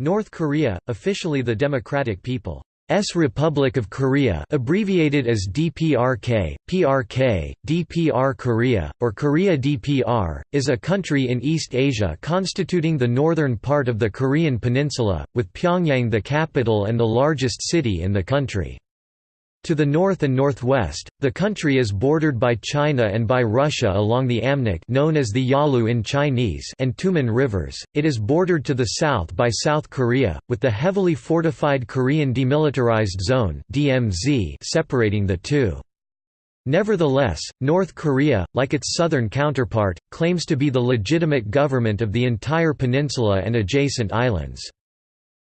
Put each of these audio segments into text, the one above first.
North Korea, officially the Democratic People's Republic of Korea abbreviated as DPRK, PRK, DPR Korea, or Korea DPR, is a country in East Asia constituting the northern part of the Korean peninsula, with Pyongyang the capital and the largest city in the country. To the north and northwest, the country is bordered by China and by Russia along the Amnok known as the Yalu in Chinese and Tumen rivers. It is bordered to the south by South Korea, with the heavily fortified Korean Demilitarized Zone (DMZ) separating the two. Nevertheless, North Korea, like its southern counterpart, claims to be the legitimate government of the entire peninsula and adjacent islands.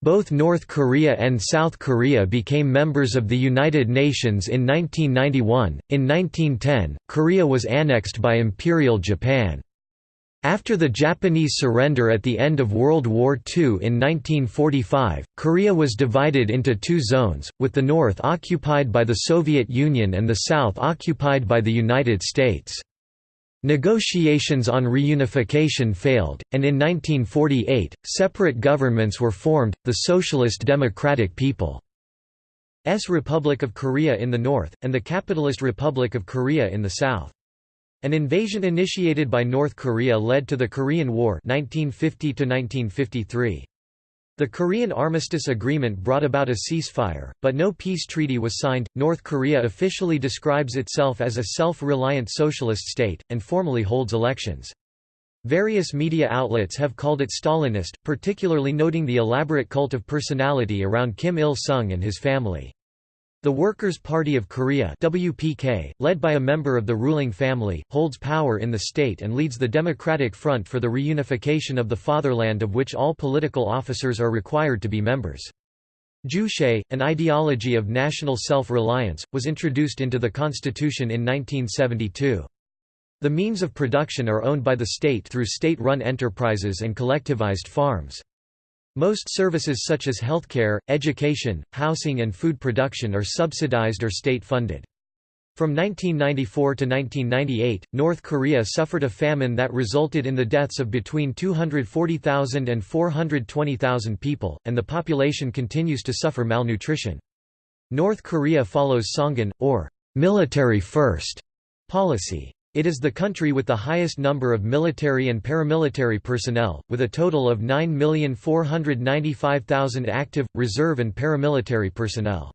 Both North Korea and South Korea became members of the United Nations in 1991. In 1910, Korea was annexed by Imperial Japan. After the Japanese surrender at the end of World War II in 1945, Korea was divided into two zones, with the north occupied by the Soviet Union and the south occupied by the United States. Negotiations on reunification failed, and in 1948, separate governments were formed, the Socialist Democratic People's Republic of Korea in the north, and the Capitalist Republic of Korea in the south. An invasion initiated by North Korea led to the Korean War 1950 -1953. The Korean Armistice Agreement brought about a ceasefire, but no peace treaty was signed. North Korea officially describes itself as a self reliant socialist state, and formally holds elections. Various media outlets have called it Stalinist, particularly noting the elaborate cult of personality around Kim Il sung and his family. The Workers' Party of Korea WPK, led by a member of the ruling family, holds power in the state and leads the Democratic Front for the reunification of the fatherland of which all political officers are required to be members. Juche, an ideology of national self-reliance, was introduced into the constitution in 1972. The means of production are owned by the state through state-run enterprises and collectivized farms. Most services such as healthcare, education, housing and food production are subsidized or state-funded. From 1994 to 1998, North Korea suffered a famine that resulted in the deaths of between 240,000 and 420,000 people, and the population continues to suffer malnutrition. North Korea follows Songun, or military first, policy. It is the country with the highest number of military and paramilitary personnel, with a total of 9,495,000 active, reserve and paramilitary personnel.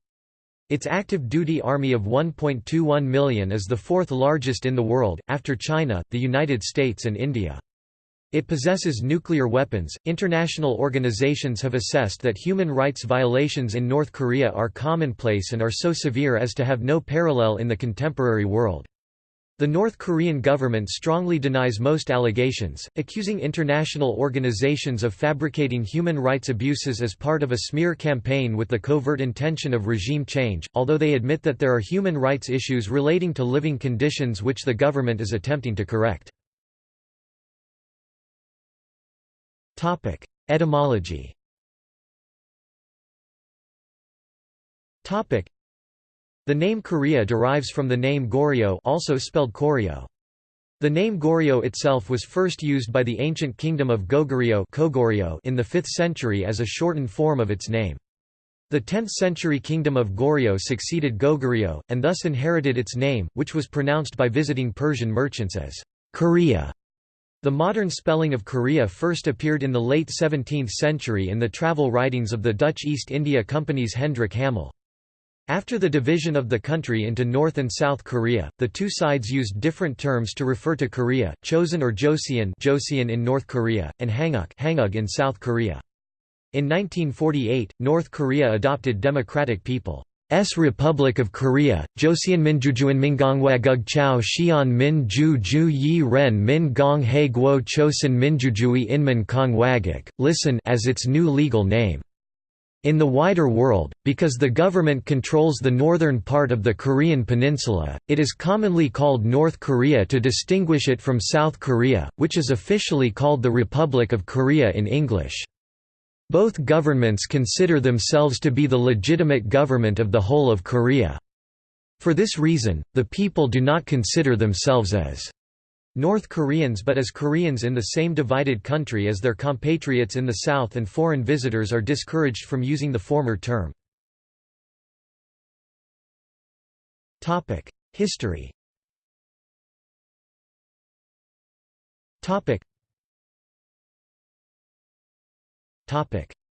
Its active duty army of 1.21 million is the fourth largest in the world, after China, the United States and India. It possesses nuclear weapons. International organizations have assessed that human rights violations in North Korea are commonplace and are so severe as to have no parallel in the contemporary world. The North Korean government strongly denies most allegations, accusing international organizations of fabricating human rights abuses as part of a smear campaign with the covert intention of regime change, although they admit that there are human rights issues relating to living conditions which the government is attempting to correct. Etymology the name Korea derives from the name Goryeo also spelled Koryo. The name Goryeo itself was first used by the ancient kingdom of Goguryeo in the 5th century as a shortened form of its name. The 10th century kingdom of Goryeo succeeded Goguryeo, and thus inherited its name, which was pronounced by visiting Persian merchants as Korea. The modern spelling of Korea first appeared in the late 17th century in the travel writings of the Dutch East India Company's Hendrik Hamel. After the division of the country into North and South Korea, the two sides used different terms to refer to Korea, Chosun or Joseon, Joseon in North Korea, and Hanguk, Hanguk in South Korea. In 1948, North Korea adopted Democratic People's Republic of Korea, Joseon Minjujuan Mingongwagug Chao Xian Min Ju Ju Yi Ren Min Gong He Guo Chosun Minjujui Inman Kongwaguk, listen as its new legal name. In the wider world, because the government controls the northern part of the Korean peninsula, it is commonly called North Korea to distinguish it from South Korea, which is officially called the Republic of Korea in English. Both governments consider themselves to be the legitimate government of the whole of Korea. For this reason, the people do not consider themselves as North Koreans but as Koreans in the same divided country as their compatriots in the South and foreign visitors are discouraged from using the former term. History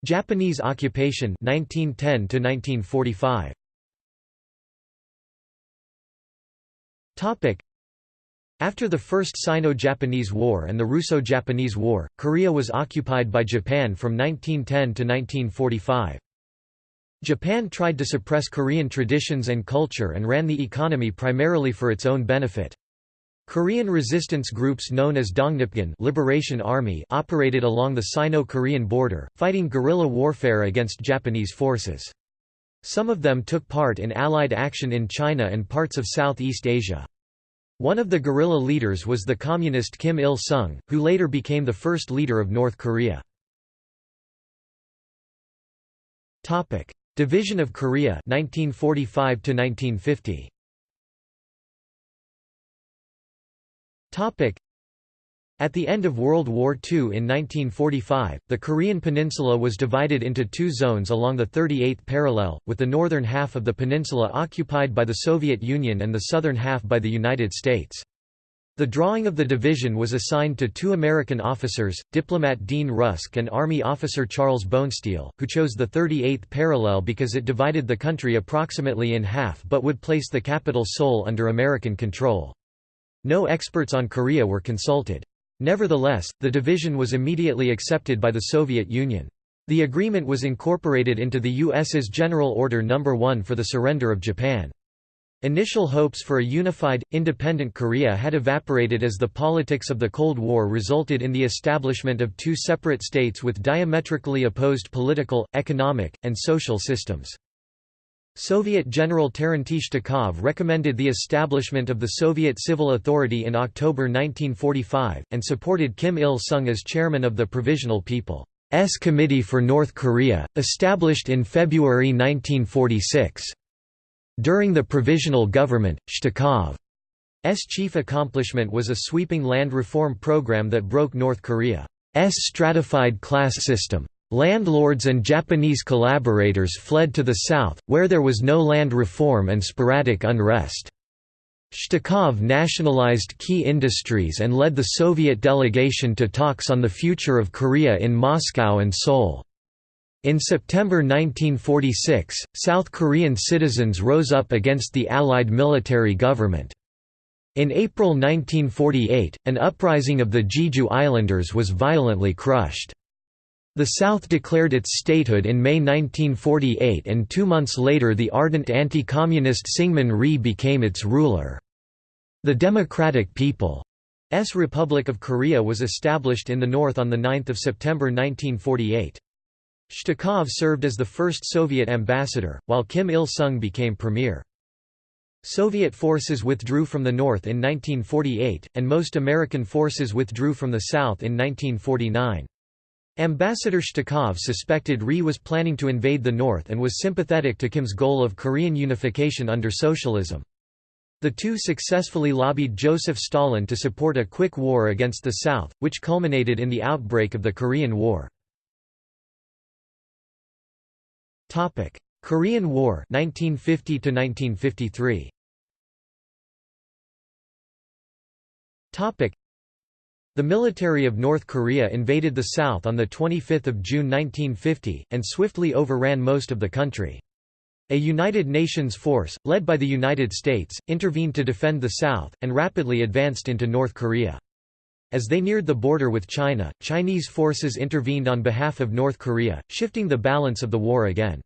Japanese occupation 1910 to 1945 after the First Sino-Japanese War and the Russo-Japanese War, Korea was occupied by Japan from 1910 to 1945. Japan tried to suppress Korean traditions and culture and ran the economy primarily for its own benefit. Korean resistance groups known as Dongnipgun Liberation Army operated along the Sino-Korean border, fighting guerrilla warfare against Japanese forces. Some of them took part in Allied action in China and parts of Southeast Asia. One of the guerrilla leaders was the communist Kim Il-sung, who later became the first leader of North Korea. Division of Korea 1945 to 1950. At the end of World War II in 1945, the Korean peninsula was divided into two zones along the 38th parallel, with the northern half of the peninsula occupied by the Soviet Union and the southern half by the United States. The drawing of the division was assigned to two American officers, diplomat Dean Rusk and Army officer Charles Bonesteel, who chose the 38th parallel because it divided the country approximately in half but would place the capital Seoul under American control. No experts on Korea were consulted. Nevertheless, the division was immediately accepted by the Soviet Union. The agreement was incorporated into the U.S.'s General Order No. 1 for the surrender of Japan. Initial hopes for a unified, independent Korea had evaporated as the politics of the Cold War resulted in the establishment of two separate states with diametrically opposed political, economic, and social systems. Soviet General Terentij Shtykov recommended the establishment of the Soviet Civil Authority in October 1945, and supported Kim Il-sung as chairman of the Provisional People's Committee for North Korea, established in February 1946. During the provisional government, Shtykov's chief accomplishment was a sweeping land reform program that broke North Korea's stratified class system. Landlords and Japanese collaborators fled to the south, where there was no land reform and sporadic unrest. Shtykov nationalized key industries and led the Soviet delegation to talks on the future of Korea in Moscow and Seoul. In September 1946, South Korean citizens rose up against the Allied military government. In April 1948, an uprising of the Jeju Islanders was violently crushed. The South declared its statehood in May 1948 and two months later the ardent anti-communist Syngman Rhee became its ruler. The Democratic People's Republic of Korea was established in the north on 9 September 1948. Shtykov served as the first Soviet ambassador, while Kim Il-sung became premier. Soviet forces withdrew from the north in 1948, and most American forces withdrew from the south in 1949. Ambassador Shtykov suspected Rhee was planning to invade the north and was sympathetic to Kim's goal of Korean unification under socialism. The two successfully lobbied Joseph Stalin to support a quick war against the South, which culminated in the outbreak of the Korean War. Korean War 1950 1953. The military of North Korea invaded the South on 25 June 1950, and swiftly overran most of the country. A United Nations force, led by the United States, intervened to defend the South, and rapidly advanced into North Korea. As they neared the border with China, Chinese forces intervened on behalf of North Korea, shifting the balance of the war again.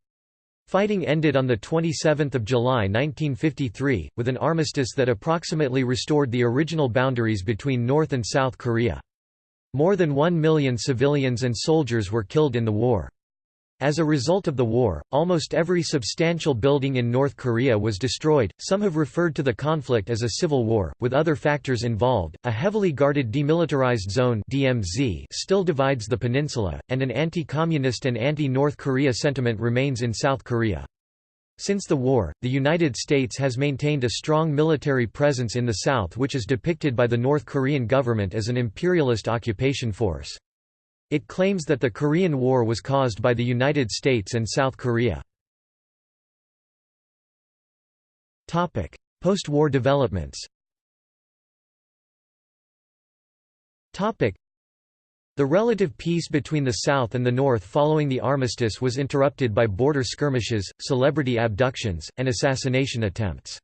Fighting ended on 27 July 1953, with an armistice that approximately restored the original boundaries between North and South Korea. More than one million civilians and soldiers were killed in the war. As a result of the war, almost every substantial building in North Korea was destroyed. Some have referred to the conflict as a civil war, with other factors involved. A heavily guarded demilitarized zone (DMZ) still divides the peninsula, and an anti-communist and anti-North Korea sentiment remains in South Korea. Since the war, the United States has maintained a strong military presence in the South which is depicted by the North Korean government as an imperialist occupation force. It claims that the Korean War was caused by the United States and South Korea. Post-war developments the relative peace between the South and the North following the armistice was interrupted by border skirmishes, celebrity abductions, and assassination attempts.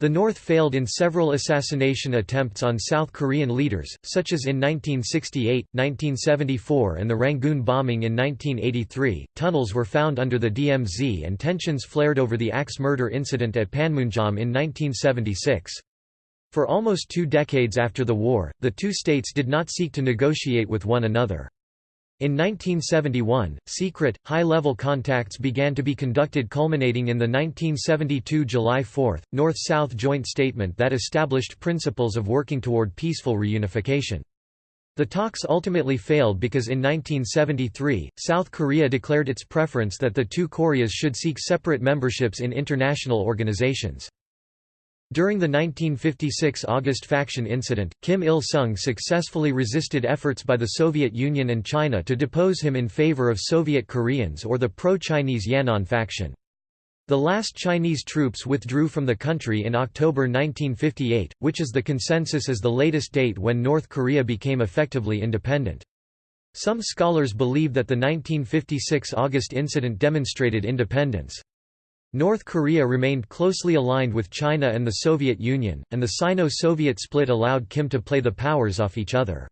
The North failed in several assassination attempts on South Korean leaders, such as in 1968, 1974 and the Rangoon bombing in 1983. Tunnels were found under the DMZ and tensions flared over the axe murder incident at Panmunjom in 1976. For almost two decades after the war, the two states did not seek to negotiate with one another. In 1971, secret, high-level contacts began to be conducted culminating in the 1972 July 4, North-South Joint Statement that established principles of working toward peaceful reunification. The talks ultimately failed because in 1973, South Korea declared its preference that the two Koreas should seek separate memberships in international organizations. During the 1956 August faction incident, Kim Il-sung successfully resisted efforts by the Soviet Union and China to depose him in favor of Soviet Koreans or the pro-Chinese Yan'an faction. The last Chinese troops withdrew from the country in October 1958, which is the consensus as the latest date when North Korea became effectively independent. Some scholars believe that the 1956 August incident demonstrated independence. North Korea remained closely aligned with China and the Soviet Union, and the Sino-Soviet split allowed Kim to play the powers off each other.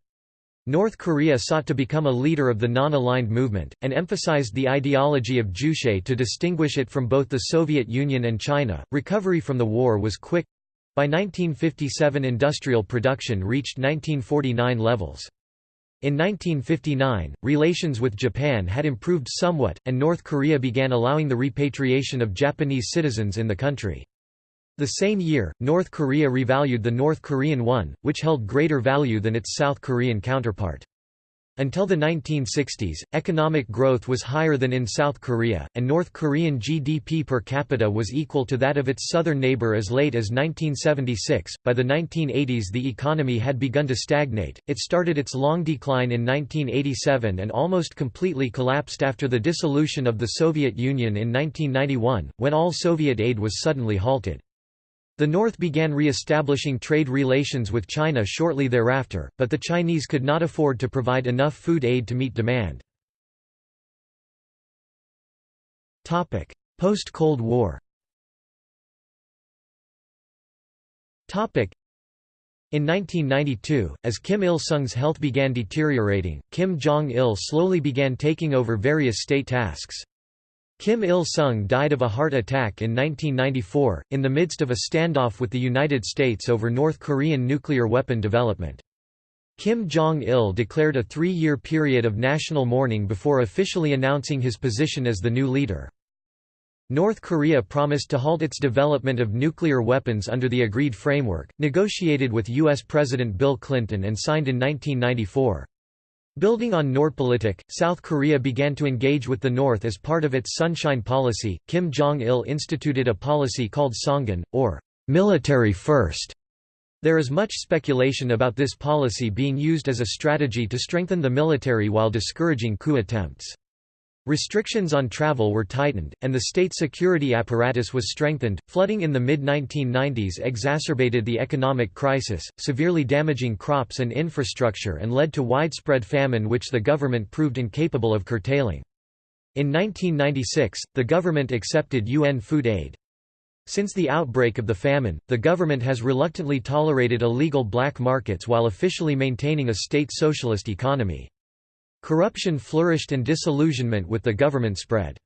North Korea sought to become a leader of the non-aligned movement, and emphasized the ideology of Juche to distinguish it from both the Soviet Union and China. Recovery from the war was quick. By 1957 industrial production reached 1949 levels. In 1959, relations with Japan had improved somewhat, and North Korea began allowing the repatriation of Japanese citizens in the country. The same year, North Korea revalued the North Korean won, which held greater value than its South Korean counterpart. Until the 1960s, economic growth was higher than in South Korea, and North Korean GDP per capita was equal to that of its southern neighbor as late as 1976. By the 1980s, the economy had begun to stagnate. It started its long decline in 1987 and almost completely collapsed after the dissolution of the Soviet Union in 1991, when all Soviet aid was suddenly halted. The North began re-establishing trade relations with China shortly thereafter, but the Chinese could not afford to provide enough food aid to meet demand. Post-Cold War in 1992, as Kim Il-sung's health began deteriorating, Kim Jong-il slowly began taking over various state tasks. Kim Il-sung died of a heart attack in 1994, in the midst of a standoff with the United States over North Korean nuclear weapon development. Kim Jong-il declared a three-year period of national mourning before officially announcing his position as the new leader. North Korea promised to halt its development of nuclear weapons under the agreed framework, negotiated with U.S. President Bill Clinton and signed in 1994. Building on Nordpolitik, South Korea began to engage with the North as part of its Sunshine Policy. Kim Jong il instituted a policy called Songun, or military first. There is much speculation about this policy being used as a strategy to strengthen the military while discouraging coup attempts. Restrictions on travel were tightened, and the state security apparatus was strengthened. Flooding in the mid 1990s exacerbated the economic crisis, severely damaging crops and infrastructure and led to widespread famine, which the government proved incapable of curtailing. In 1996, the government accepted UN food aid. Since the outbreak of the famine, the government has reluctantly tolerated illegal black markets while officially maintaining a state socialist economy. Corruption flourished and disillusionment with the government spread.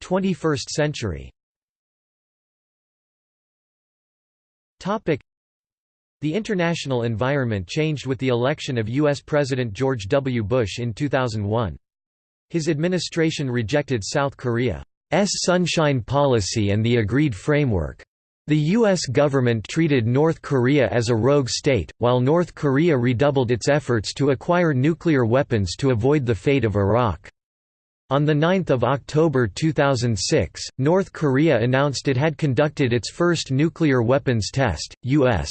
21st century the international environment changed with the election of U.S. President George W. Bush in 2001. His administration rejected South Korea's Sunshine Policy and the agreed framework. The U.S. government treated North Korea as a rogue state, while North Korea redoubled its efforts to acquire nuclear weapons to avoid the fate of Iraq. On 9 October 2006, North Korea announced it had conducted its first nuclear weapons test. U.S.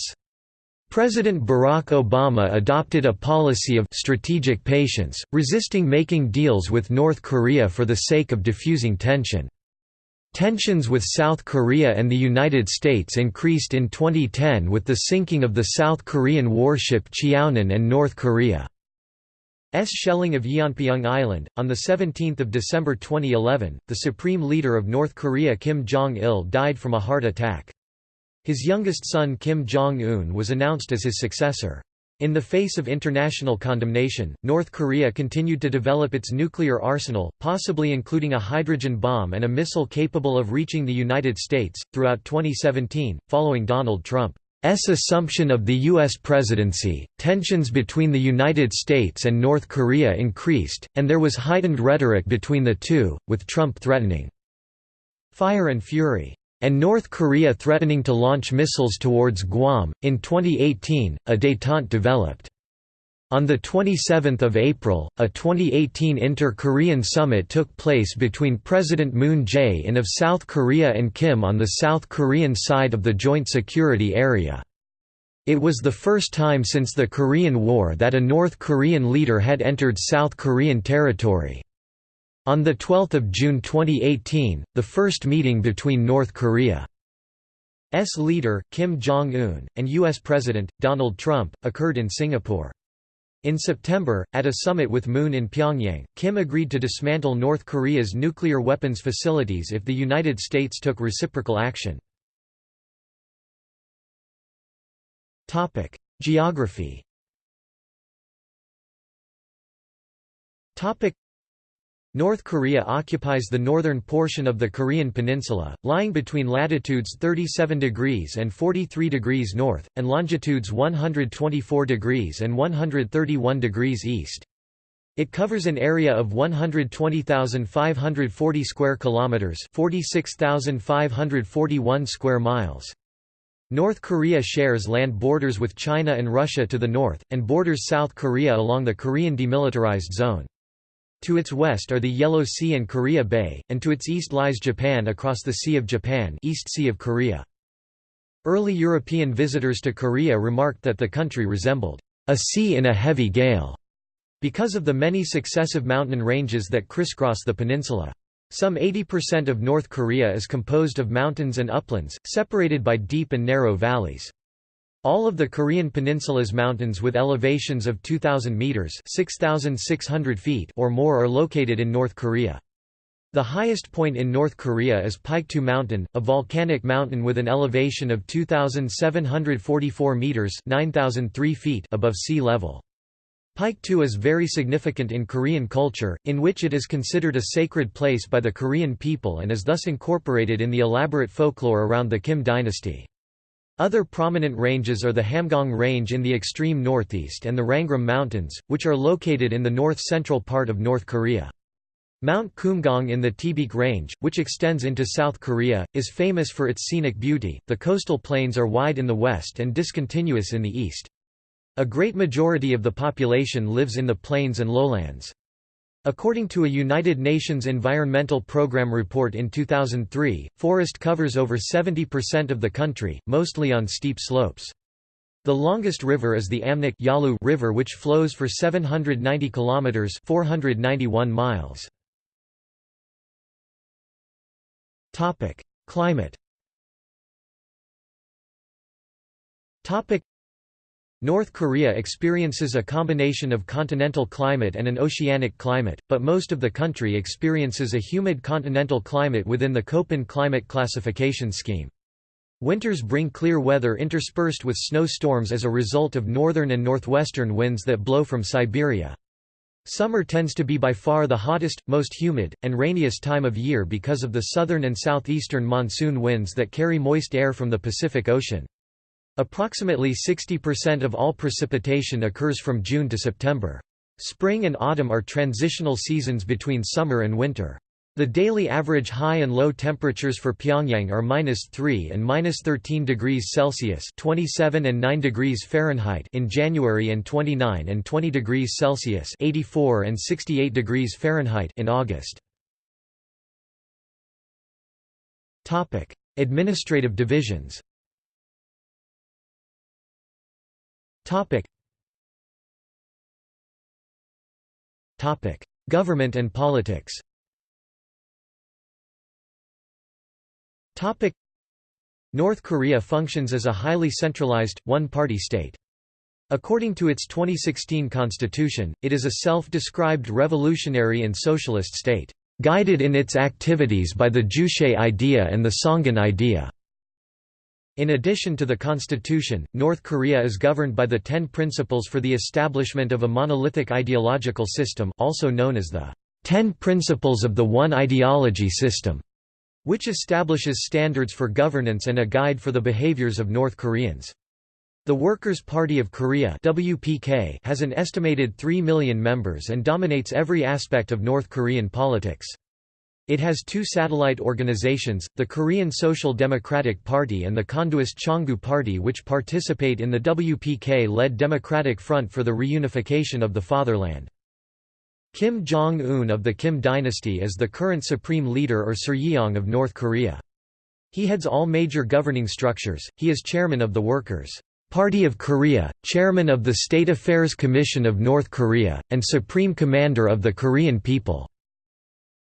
President Barack Obama adopted a policy of strategic patience, resisting making deals with North Korea for the sake of diffusing tension. Tensions with South Korea and the United States increased in 2010 with the sinking of the South Korean warship Cheonan and North Korea. S shelling of Yeonpyeong Island. On 17 December 2011, the supreme leader of North Korea Kim Jong-il died from a heart attack. His youngest son Kim Jong-un was announced as his successor. In the face of international condemnation, North Korea continued to develop its nuclear arsenal, possibly including a hydrogen bomb and a missile capable of reaching the United States. Throughout 2017, following Donald Trump assumption of the U.S. presidency, tensions between the United States and North Korea increased, and there was heightened rhetoric between the two, with Trump threatening fire and fury, and North Korea threatening to launch missiles towards Guam. In 2018, a détente developed. On 27 April, a 2018 Inter-Korean summit took place between President Moon Jae-in of South Korea and Kim on the South Korean side of the Joint Security Area. It was the first time since the Korean War that a North Korean leader had entered South Korean territory. On 12 June 2018, the first meeting between North Korea's leader, Kim Jong-un, and U.S. President, Donald Trump, occurred in Singapore. In September, at a summit with Moon in Pyongyang, Kim agreed to dismantle North Korea's nuclear weapons facilities if the United States took reciprocal action. Geography North Korea occupies the northern portion of the Korean peninsula, lying between latitudes 37 degrees and 43 degrees north, and longitudes 124 degrees and 131 degrees east. It covers an area of 120,540 square kilometers, 46,541 square miles. North Korea shares land borders with China and Russia to the north, and borders South Korea along the Korean Demilitarized Zone. To its west are the Yellow Sea and Korea Bay, and to its east lies Japan across the Sea of Japan East sea of Korea. Early European visitors to Korea remarked that the country resembled a sea in a heavy gale, because of the many successive mountain ranges that crisscross the peninsula. Some 80% of North Korea is composed of mountains and uplands, separated by deep and narrow valleys. All of the Korean peninsula's mountains with elevations of 2,000 meters (6,600 feet) or more are located in North Korea. The highest point in North Korea is Paektu Mountain, a volcanic mountain with an elevation of 2,744 meters (9,003 feet) above sea level. Paektu is very significant in Korean culture, in which it is considered a sacred place by the Korean people and is thus incorporated in the elaborate folklore around the Kim dynasty. Other prominent ranges are the Hamgyong Range in the extreme northeast and the Rangrim Mountains, which are located in the north-central part of North Korea. Mount Kumgang in the Taebaek Range, which extends into South Korea, is famous for its scenic beauty. The coastal plains are wide in the west and discontinuous in the east. A great majority of the population lives in the plains and lowlands. According to a United Nations Environmental Programme report in 2003, forest covers over 70% of the country, mostly on steep slopes. The longest river is the Amnok Yalu River which flows for 790 kilometers 491 miles. Topic: Climate. Topic: North Korea experiences a combination of continental climate and an oceanic climate, but most of the country experiences a humid continental climate within the Köppen climate classification scheme. Winters bring clear weather interspersed with snow storms as a result of northern and northwestern winds that blow from Siberia. Summer tends to be by far the hottest, most humid, and rainiest time of year because of the southern and southeastern monsoon winds that carry moist air from the Pacific Ocean. Approximately 60% of all precipitation occurs from June to September. Spring and autumn are transitional seasons between summer and winter. The daily average high and low temperatures for Pyongyang are minus 3 and minus 13 degrees Celsius (27 and 9 degrees Fahrenheit) in January and 29 and 20 degrees Celsius (84 and 68 degrees Fahrenheit) in August. Topic: Administrative divisions. Government and politics Topic. North Korea functions as a highly centralized, one-party state. According to its 2016 constitution, it is a self-described revolutionary and socialist state, "...guided in its activities by the Juche idea and the Songun idea." In addition to the constitution, North Korea is governed by the Ten Principles for the Establishment of a Monolithic Ideological System also known as the Ten Principles of the One Ideology System, which establishes standards for governance and a guide for the behaviors of North Koreans. The Workers' Party of Korea WPK has an estimated 3 million members and dominates every aspect of North Korean politics. It has two satellite organizations, the Korean Social Democratic Party and the Chondoist Chongu Party which participate in the WPK-led Democratic Front for the Reunification of the Fatherland. Kim Jong-un of the Kim dynasty is the current supreme leader or Suryong of North Korea. He heads all major governing structures, he is chairman of the Workers' Party of Korea, chairman of the State Affairs Commission of North Korea, and supreme commander of the Korean people.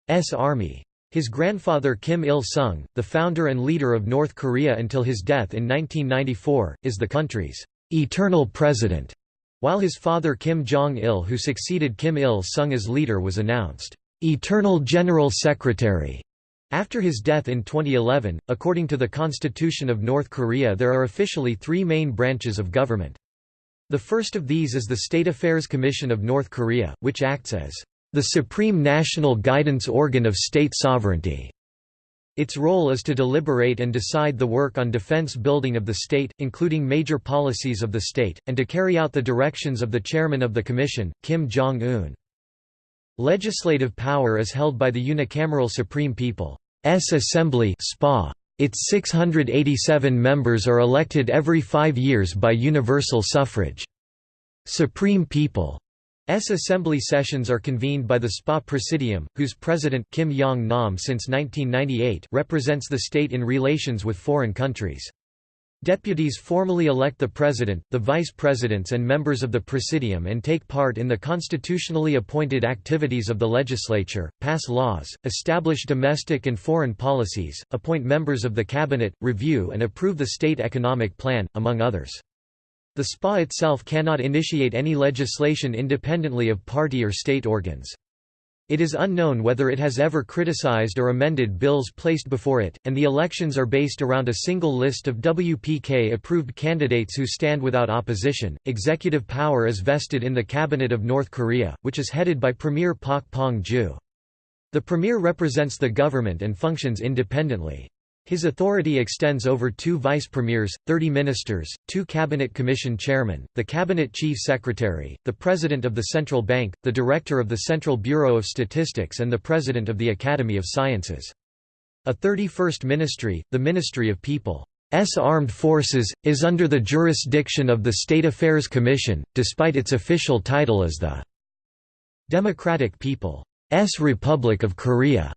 S Army. His grandfather Kim Il-sung, the founder and leader of North Korea until his death in 1994, is the country's eternal president, while his father Kim Jong-il who succeeded Kim Il-sung as leader was announced eternal general secretary. After his death in 2011, according to the Constitution of North Korea there are officially three main branches of government. The first of these is the State Affairs Commission of North Korea, which acts as the supreme national guidance organ of state sovereignty. Its role is to deliberate and decide the work on defense building of the state, including major policies of the state, and to carry out the directions of the chairman of the commission, Kim Jong-un. Legislative power is held by the unicameral Supreme People's Assembly Its 687 members are elected every five years by universal suffrage. Supreme People assembly sessions are convened by the SPA Presidium, whose president Kim Yong-nam since 1998 represents the state in relations with foreign countries. Deputies formally elect the president, the vice presidents and members of the presidium and take part in the constitutionally appointed activities of the legislature, pass laws, establish domestic and foreign policies, appoint members of the cabinet, review and approve the state economic plan, among others. The SPA itself cannot initiate any legislation independently of party or state organs. It is unknown whether it has ever criticized or amended bills placed before it, and the elections are based around a single list of WPK approved candidates who stand without opposition. Executive power is vested in the Cabinet of North Korea, which is headed by Premier Pak Pong Ju. The Premier represents the government and functions independently. His authority extends over two vice premiers, 30 ministers, two cabinet commission chairmen, the cabinet chief secretary, the president of the central bank, the director of the Central Bureau of Statistics and the president of the Academy of Sciences. A 31st ministry, the Ministry of People's Armed Forces, is under the jurisdiction of the State Affairs Commission, despite its official title as the Democratic People's Republic of Korea.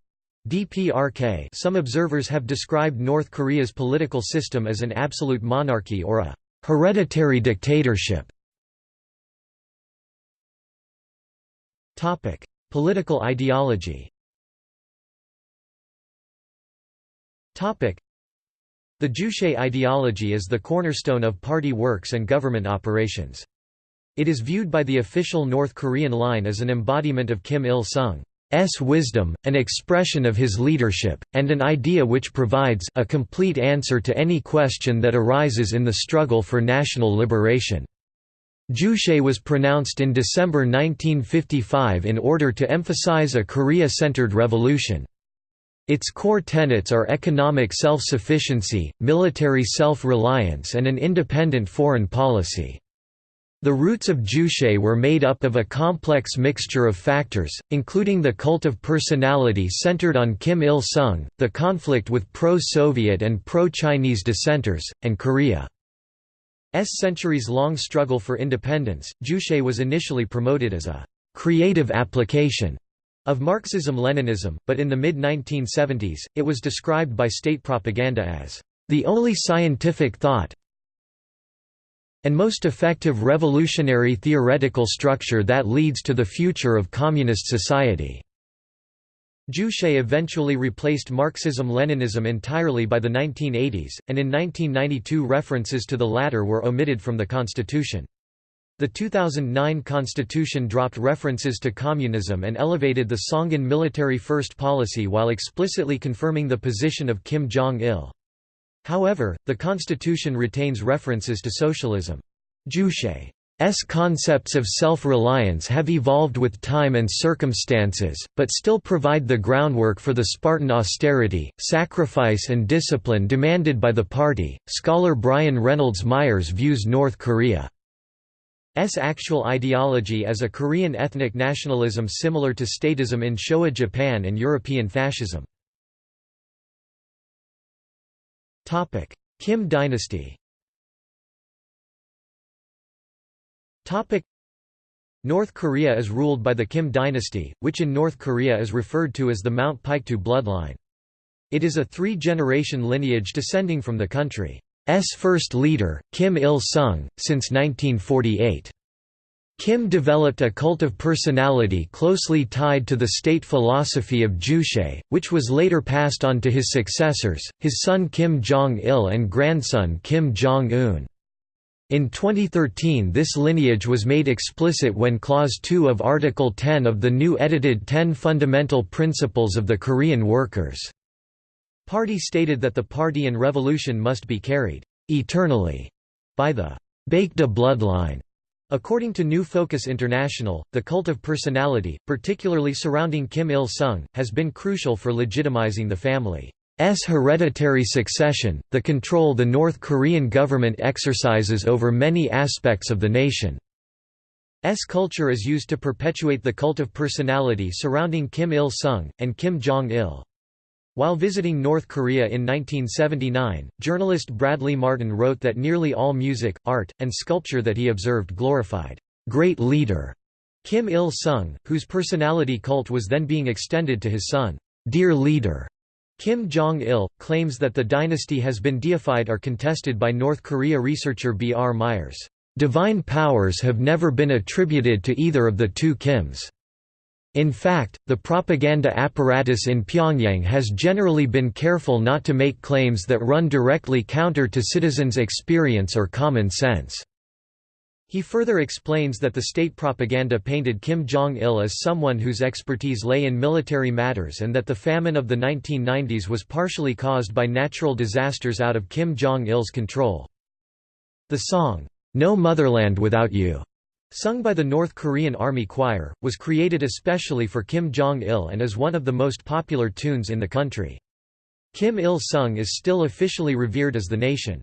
DPRK Some observers have described North Korea's political system as an absolute monarchy or a hereditary dictatorship. Topic: Political ideology. Topic: The Juche ideology is the cornerstone of party works and government operations. It is viewed by the official North Korean line as an embodiment of Kim Il-sung. S wisdom, an expression of his leadership, and an idea which provides a complete answer to any question that arises in the struggle for national liberation. Juche was pronounced in December 1955 in order to emphasize a Korea-centered revolution. Its core tenets are economic self-sufficiency, military self-reliance and an independent foreign policy. The roots of Juche were made up of a complex mixture of factors, including the cult of personality centered on Kim Il-sung, the conflict with pro-Soviet and pro-Chinese dissenters, and Korea's centuries-long struggle for independence. Juche was initially promoted as a «creative application» of Marxism-Leninism, but in the mid-1970s, it was described by state propaganda as the only scientific thought and most effective revolutionary theoretical structure that leads to the future of communist society." Juche eventually replaced Marxism-Leninism entirely by the 1980s, and in 1992 references to the latter were omitted from the constitution. The 2009 constitution dropped references to communism and elevated the Songun military first policy while explicitly confirming the position of Kim Jong-il. However, the constitution retains references to socialism. Juche's concepts of self-reliance have evolved with time and circumstances, but still provide the groundwork for the Spartan austerity, sacrifice and discipline demanded by the party. Scholar Brian Reynolds Myers views North Korea's actual ideology as a Korean ethnic nationalism similar to statism in Showa Japan and European fascism. Kim dynasty North Korea is ruled by the Kim dynasty, which in North Korea is referred to as the Mount Paektu bloodline. It is a three-generation lineage descending from the country's first leader, Kim Il-sung, since 1948. Kim developed a cult of personality closely tied to the state philosophy of Juche, which was later passed on to his successors, his son Kim Jong-il and grandson Kim Jong-un. In 2013 this lineage was made explicit when Clause 2 of Article 10 of the new edited Ten Fundamental Principles of the Korean Workers' Party stated that the party and revolution must be carried «eternally» by the Baekdu bloodline. According to New Focus International, the cult of personality, particularly surrounding Kim Il-sung, has been crucial for legitimizing the family's hereditary succession, the control the North Korean government exercises over many aspects of the nation. S culture is used to perpetuate the cult of personality surrounding Kim Il-sung, and Kim Jong-il. While visiting North Korea in 1979, journalist Bradley Martin wrote that nearly all music, art, and sculpture that he observed glorified, "...great leader." Kim Il-sung, whose personality cult was then being extended to his son, "...dear leader." Kim Jong-il, claims that the dynasty has been deified are contested by North Korea researcher B. R. Myers. Divine powers have never been attributed to either of the two Kims. In fact, the propaganda apparatus in Pyongyang has generally been careful not to make claims that run directly counter to citizens' experience or common sense. He further explains that the state propaganda painted Kim Jong-il as someone whose expertise lay in military matters and that the famine of the 1990s was partially caused by natural disasters out of Kim Jong-il's control. The song, No Motherland Without You Sung by the North Korean Army Choir, was created especially for Kim Jong-il and is one of the most popular tunes in the country. Kim Il-sung is still officially revered as the nation's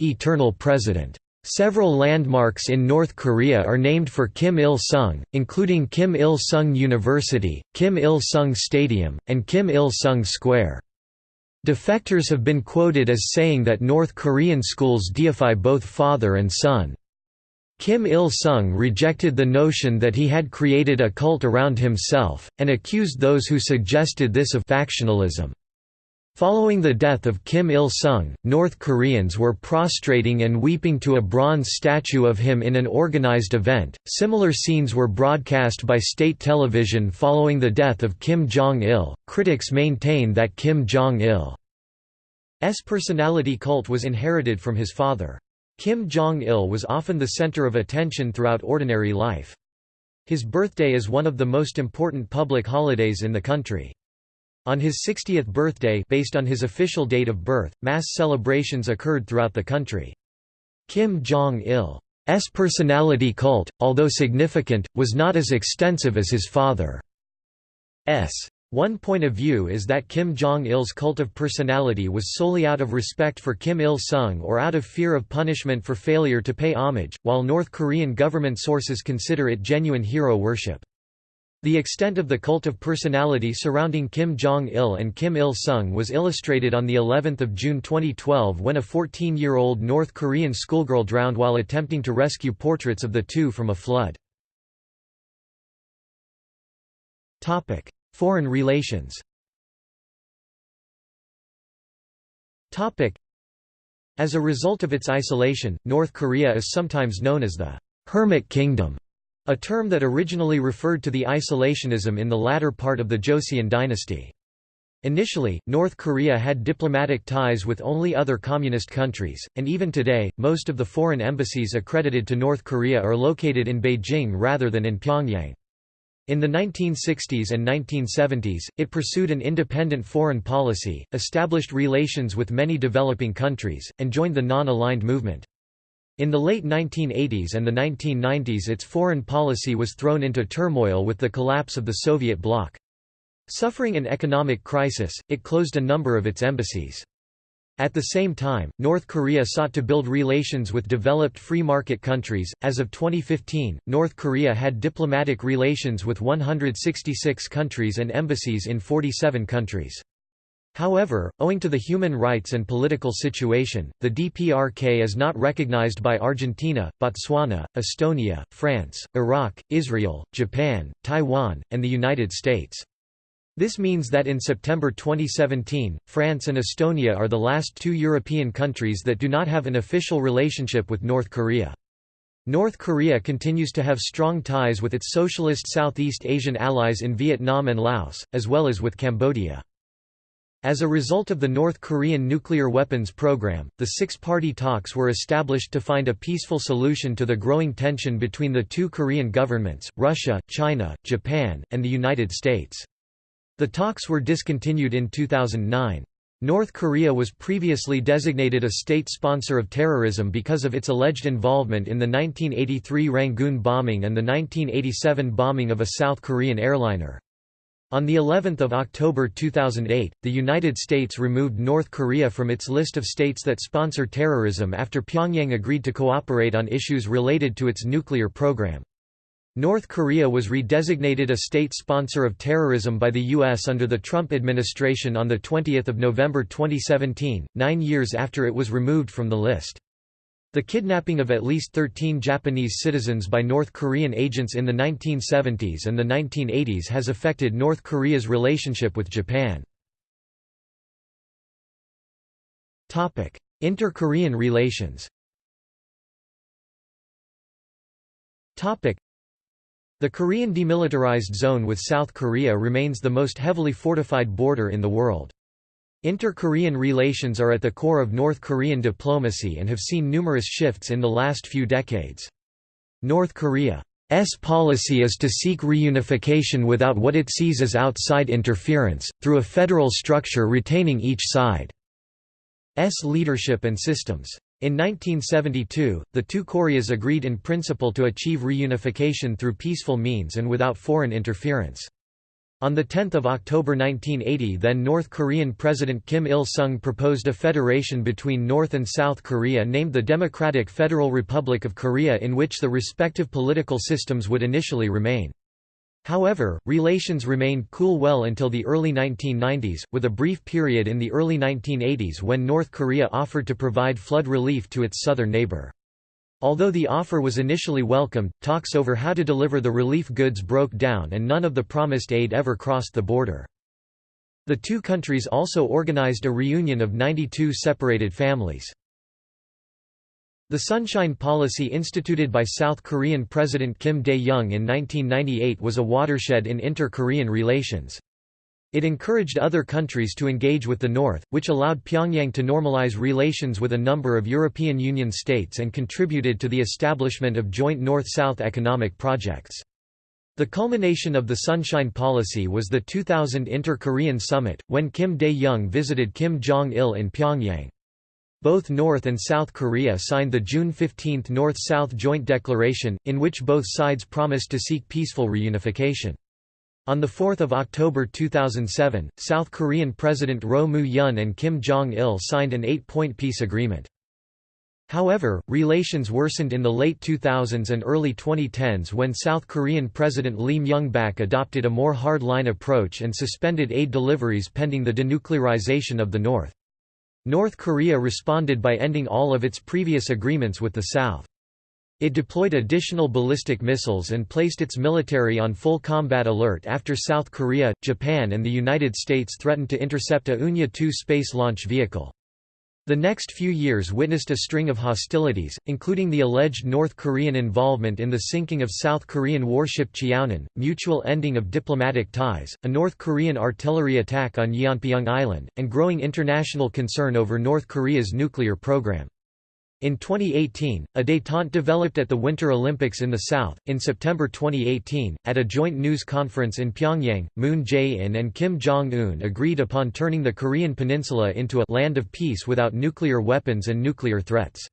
eternal president. Several landmarks in North Korea are named for Kim Il-sung, including Kim Il-sung University, Kim Il-sung Stadium, and Kim Il-sung Square. Defectors have been quoted as saying that North Korean schools deify both father and son. Kim Il-sung rejected the notion that he had created a cult around himself, and accused those who suggested this of factionalism. Following the death of Kim Il-sung, North Koreans were prostrating and weeping to a bronze statue of him in an organized event. Similar scenes were broadcast by state television following the death of Kim Jong-il. Critics maintain that Kim Jong-il's personality cult was inherited from his father. Kim Jong-il was often the center of attention throughout ordinary life. His birthday is one of the most important public holidays in the country. On his 60th birthday based on his official date of birth, mass celebrations occurred throughout the country. Kim Jong-il's personality cult, although significant, was not as extensive as his father's. One point of view is that Kim Jong-il's cult of personality was solely out of respect for Kim Il-sung or out of fear of punishment for failure to pay homage, while North Korean government sources consider it genuine hero worship. The extent of the cult of personality surrounding Kim Jong-il and Kim Il-sung was illustrated on the 11th of June 2012 when a 14-year-old North Korean schoolgirl drowned while attempting to rescue portraits of the two from a flood. Foreign relations As a result of its isolation, North Korea is sometimes known as the «Hermit Kingdom», a term that originally referred to the isolationism in the latter part of the Joseon dynasty. Initially, North Korea had diplomatic ties with only other communist countries, and even today, most of the foreign embassies accredited to North Korea are located in Beijing rather than in Pyongyang. In the 1960s and 1970s, it pursued an independent foreign policy, established relations with many developing countries, and joined the non-aligned movement. In the late 1980s and the 1990s its foreign policy was thrown into turmoil with the collapse of the Soviet bloc. Suffering an economic crisis, it closed a number of its embassies. At the same time, North Korea sought to build relations with developed free market countries. As of 2015, North Korea had diplomatic relations with 166 countries and embassies in 47 countries. However, owing to the human rights and political situation, the DPRK is not recognized by Argentina, Botswana, Estonia, France, Iraq, Israel, Japan, Taiwan, and the United States. This means that in September 2017, France and Estonia are the last two European countries that do not have an official relationship with North Korea. North Korea continues to have strong ties with its socialist Southeast Asian allies in Vietnam and Laos, as well as with Cambodia. As a result of the North Korean nuclear weapons program, the six-party talks were established to find a peaceful solution to the growing tension between the two Korean governments, Russia, China, Japan, and the United States. The talks were discontinued in 2009. North Korea was previously designated a state sponsor of terrorism because of its alleged involvement in the 1983 Rangoon bombing and the 1987 bombing of a South Korean airliner. On the 11th of October 2008, the United States removed North Korea from its list of states that sponsor terrorism after Pyongyang agreed to cooperate on issues related to its nuclear program. North Korea was redesignated a state sponsor of terrorism by the U.S. under the Trump administration on 20 November 2017, nine years after it was removed from the list. The kidnapping of at least 13 Japanese citizens by North Korean agents in the 1970s and the 1980s has affected North Korea's relationship with Japan. Inter-Korean relations the Korean Demilitarized Zone with South Korea remains the most heavily fortified border in the world. Inter-Korean relations are at the core of North Korean diplomacy and have seen numerous shifts in the last few decades. North Korea's policy is to seek reunification without what it sees as outside interference, through a federal structure retaining each side's leadership and systems. In 1972, the two Koreas agreed in principle to achieve reunification through peaceful means and without foreign interference. On 10 October 1980 then North Korean President Kim Il-sung proposed a federation between North and South Korea named the Democratic Federal Republic of Korea in which the respective political systems would initially remain. However, relations remained cool well until the early 1990s, with a brief period in the early 1980s when North Korea offered to provide flood relief to its southern neighbor. Although the offer was initially welcomed, talks over how to deliver the relief goods broke down and none of the promised aid ever crossed the border. The two countries also organized a reunion of 92 separated families. The Sunshine Policy instituted by South Korean President Kim Dae-jung in 1998 was a watershed in inter-Korean relations. It encouraged other countries to engage with the North, which allowed Pyongyang to normalize relations with a number of European Union states and contributed to the establishment of joint North-South economic projects. The culmination of the Sunshine Policy was the 2000 Inter-Korean Summit, when Kim Dae-jung visited Kim Jong-il in Pyongyang. Both North and South Korea signed the June 15 North-South Joint Declaration, in which both sides promised to seek peaceful reunification. On 4 October 2007, South Korean President Roh Moo-hyun and Kim Jong-il signed an eight-point peace agreement. However, relations worsened in the late 2000s and early 2010s when South Korean President Lee Myung-bak adopted a more hard-line approach and suspended aid deliveries pending the denuclearization of the North. North Korea responded by ending all of its previous agreements with the South. It deployed additional ballistic missiles and placed its military on full combat alert after South Korea, Japan and the United States threatened to intercept a Unha-2 space launch vehicle. The next few years witnessed a string of hostilities, including the alleged North Korean involvement in the sinking of South Korean warship Cheonan, mutual ending of diplomatic ties, a North Korean artillery attack on Yeonpyeong Island, and growing international concern over North Korea's nuclear program. In 2018, a détente developed at the Winter Olympics in the South. In September 2018, at a joint news conference in Pyongyang, Moon Jae-in and Kim Jong-un agreed upon turning the Korean peninsula into a land of peace without nuclear weapons and nuclear threats.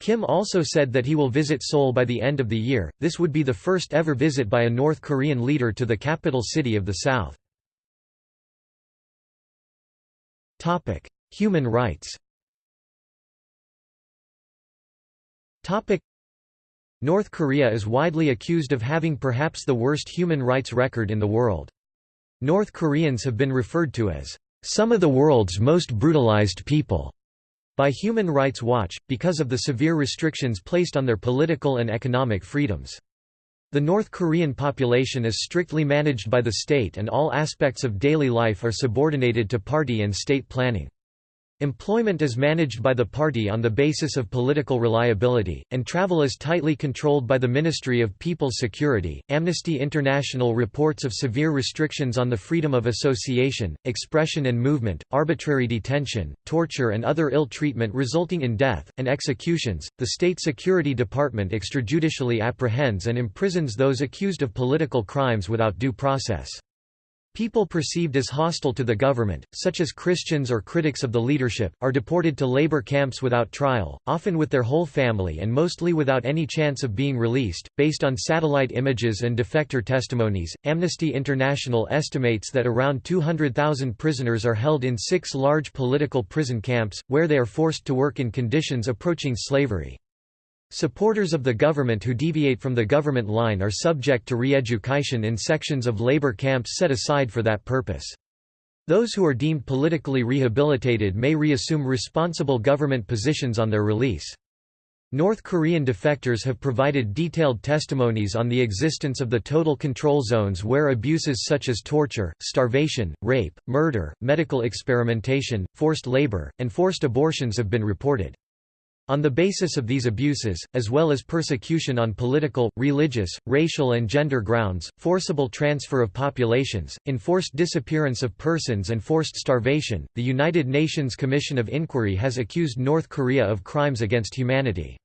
Kim also said that he will visit Seoul by the end of the year. This would be the first ever visit by a North Korean leader to the capital city of the South. Topic: Human rights. Topic North Korea is widely accused of having perhaps the worst human rights record in the world. North Koreans have been referred to as some of the world's most brutalized people by Human Rights Watch, because of the severe restrictions placed on their political and economic freedoms. The North Korean population is strictly managed by the state and all aspects of daily life are subordinated to party and state planning. Employment is managed by the party on the basis of political reliability, and travel is tightly controlled by the Ministry of People's Security. Amnesty International reports of severe restrictions on the freedom of association, expression and movement, arbitrary detention, torture, and other ill treatment resulting in death, and executions. The State Security Department extrajudicially apprehends and imprisons those accused of political crimes without due process. People perceived as hostile to the government, such as Christians or critics of the leadership, are deported to labor camps without trial, often with their whole family and mostly without any chance of being released. Based on satellite images and defector testimonies, Amnesty International estimates that around 200,000 prisoners are held in six large political prison camps, where they are forced to work in conditions approaching slavery. Supporters of the government who deviate from the government line are subject to re-education in sections of labor camps set aside for that purpose. Those who are deemed politically rehabilitated may reassume responsible government positions on their release. North Korean defectors have provided detailed testimonies on the existence of the total control zones where abuses such as torture, starvation, rape, murder, medical experimentation, forced labor, and forced abortions have been reported. On the basis of these abuses, as well as persecution on political, religious, racial and gender grounds, forcible transfer of populations, enforced disappearance of persons and forced starvation, the United Nations Commission of Inquiry has accused North Korea of crimes against humanity.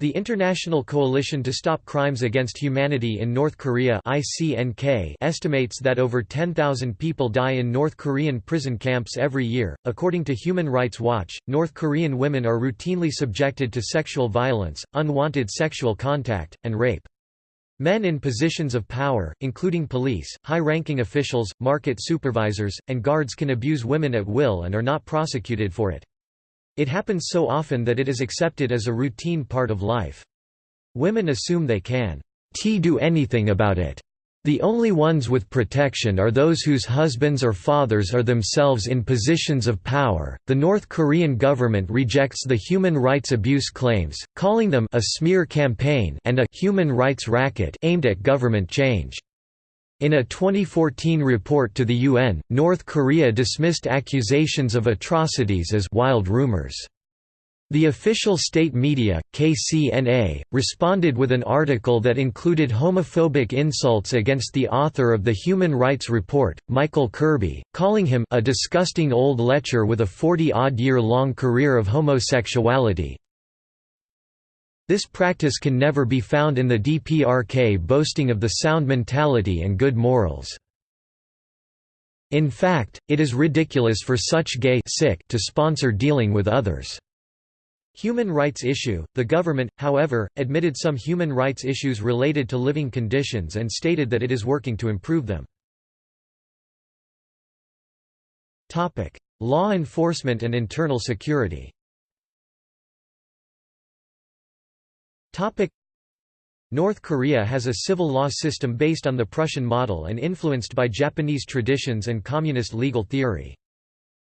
The International Coalition to Stop Crimes Against Humanity in North Korea (ICNK) estimates that over 10,000 people die in North Korean prison camps every year. According to Human Rights Watch, North Korean women are routinely subjected to sexual violence, unwanted sexual contact, and rape. Men in positions of power, including police, high-ranking officials, market supervisors, and guards can abuse women at will and are not prosecuted for it. It happens so often that it is accepted as a routine part of life. Women assume they can t do anything about it. The only ones with protection are those whose husbands or fathers are themselves in positions of power. The North Korean government rejects the human rights abuse claims, calling them a smear campaign and a human rights racket aimed at government change. In a 2014 report to the UN, North Korea dismissed accusations of atrocities as wild rumors. The official state media, KCNA, responded with an article that included homophobic insults against the author of the Human Rights Report, Michael Kirby, calling him a disgusting old lecher with a 40-odd year long career of homosexuality, this practice can never be found in the DPRK boasting of the sound mentality and good morals. In fact, it is ridiculous for such gay sick to sponsor dealing with others. Human rights issue. The government, however, admitted some human rights issues related to living conditions and stated that it is working to improve them. Law enforcement and internal security. North Korea has a civil law system based on the Prussian model and influenced by Japanese traditions and communist legal theory.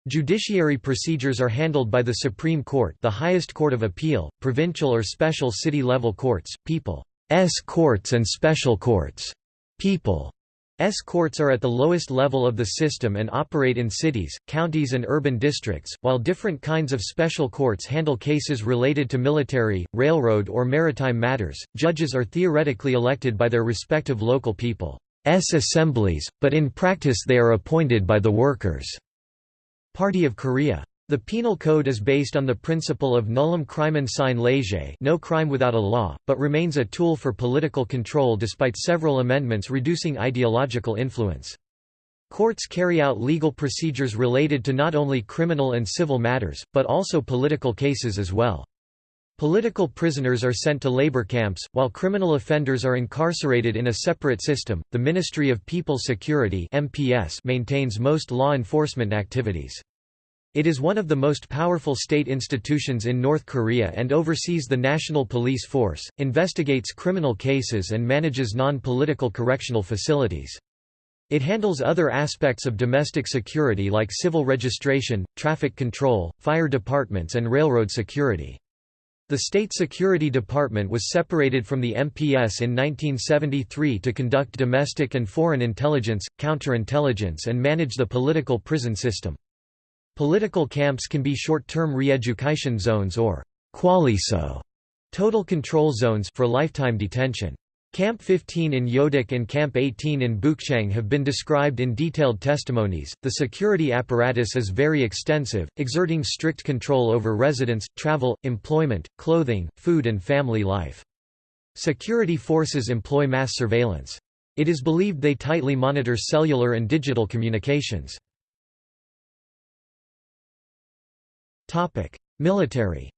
Judiciary procedures are handled by the Supreme Court the highest court of appeal, provincial or special city-level courts, people's courts and special courts. People's courts are at the lowest level of the system and operate in cities, counties and urban districts, while different kinds of special courts handle cases related to military, railroad or maritime matters. Judges are theoretically elected by their respective local people's assemblies, but in practice they are appointed by the workers' Party of Korea. The penal code is based on the principle of nullum crimen sine lege no crime without a law, but remains a tool for political control despite several amendments reducing ideological influence. Courts carry out legal procedures related to not only criminal and civil matters, but also political cases as well. Political prisoners are sent to labor camps, while criminal offenders are incarcerated in a separate system. The Ministry of People's Security (MPS) maintains most law enforcement activities. It is one of the most powerful state institutions in North Korea and oversees the national police force, investigates criminal cases and manages non-political correctional facilities. It handles other aspects of domestic security like civil registration, traffic control, fire departments and railroad security. The State Security Department was separated from the MPS in 1973 to conduct domestic and foreign intelligence, counterintelligence and manage the political prison system. Political camps can be short-term re-education zones or kwalliso total control zones for lifetime detention. Camp 15 in Yodok and Camp 18 in Bukchang have been described in detailed testimonies. The security apparatus is very extensive, exerting strict control over residence, travel, employment, clothing, food, and family life. Security forces employ mass surveillance. It is believed they tightly monitor cellular and digital communications. Military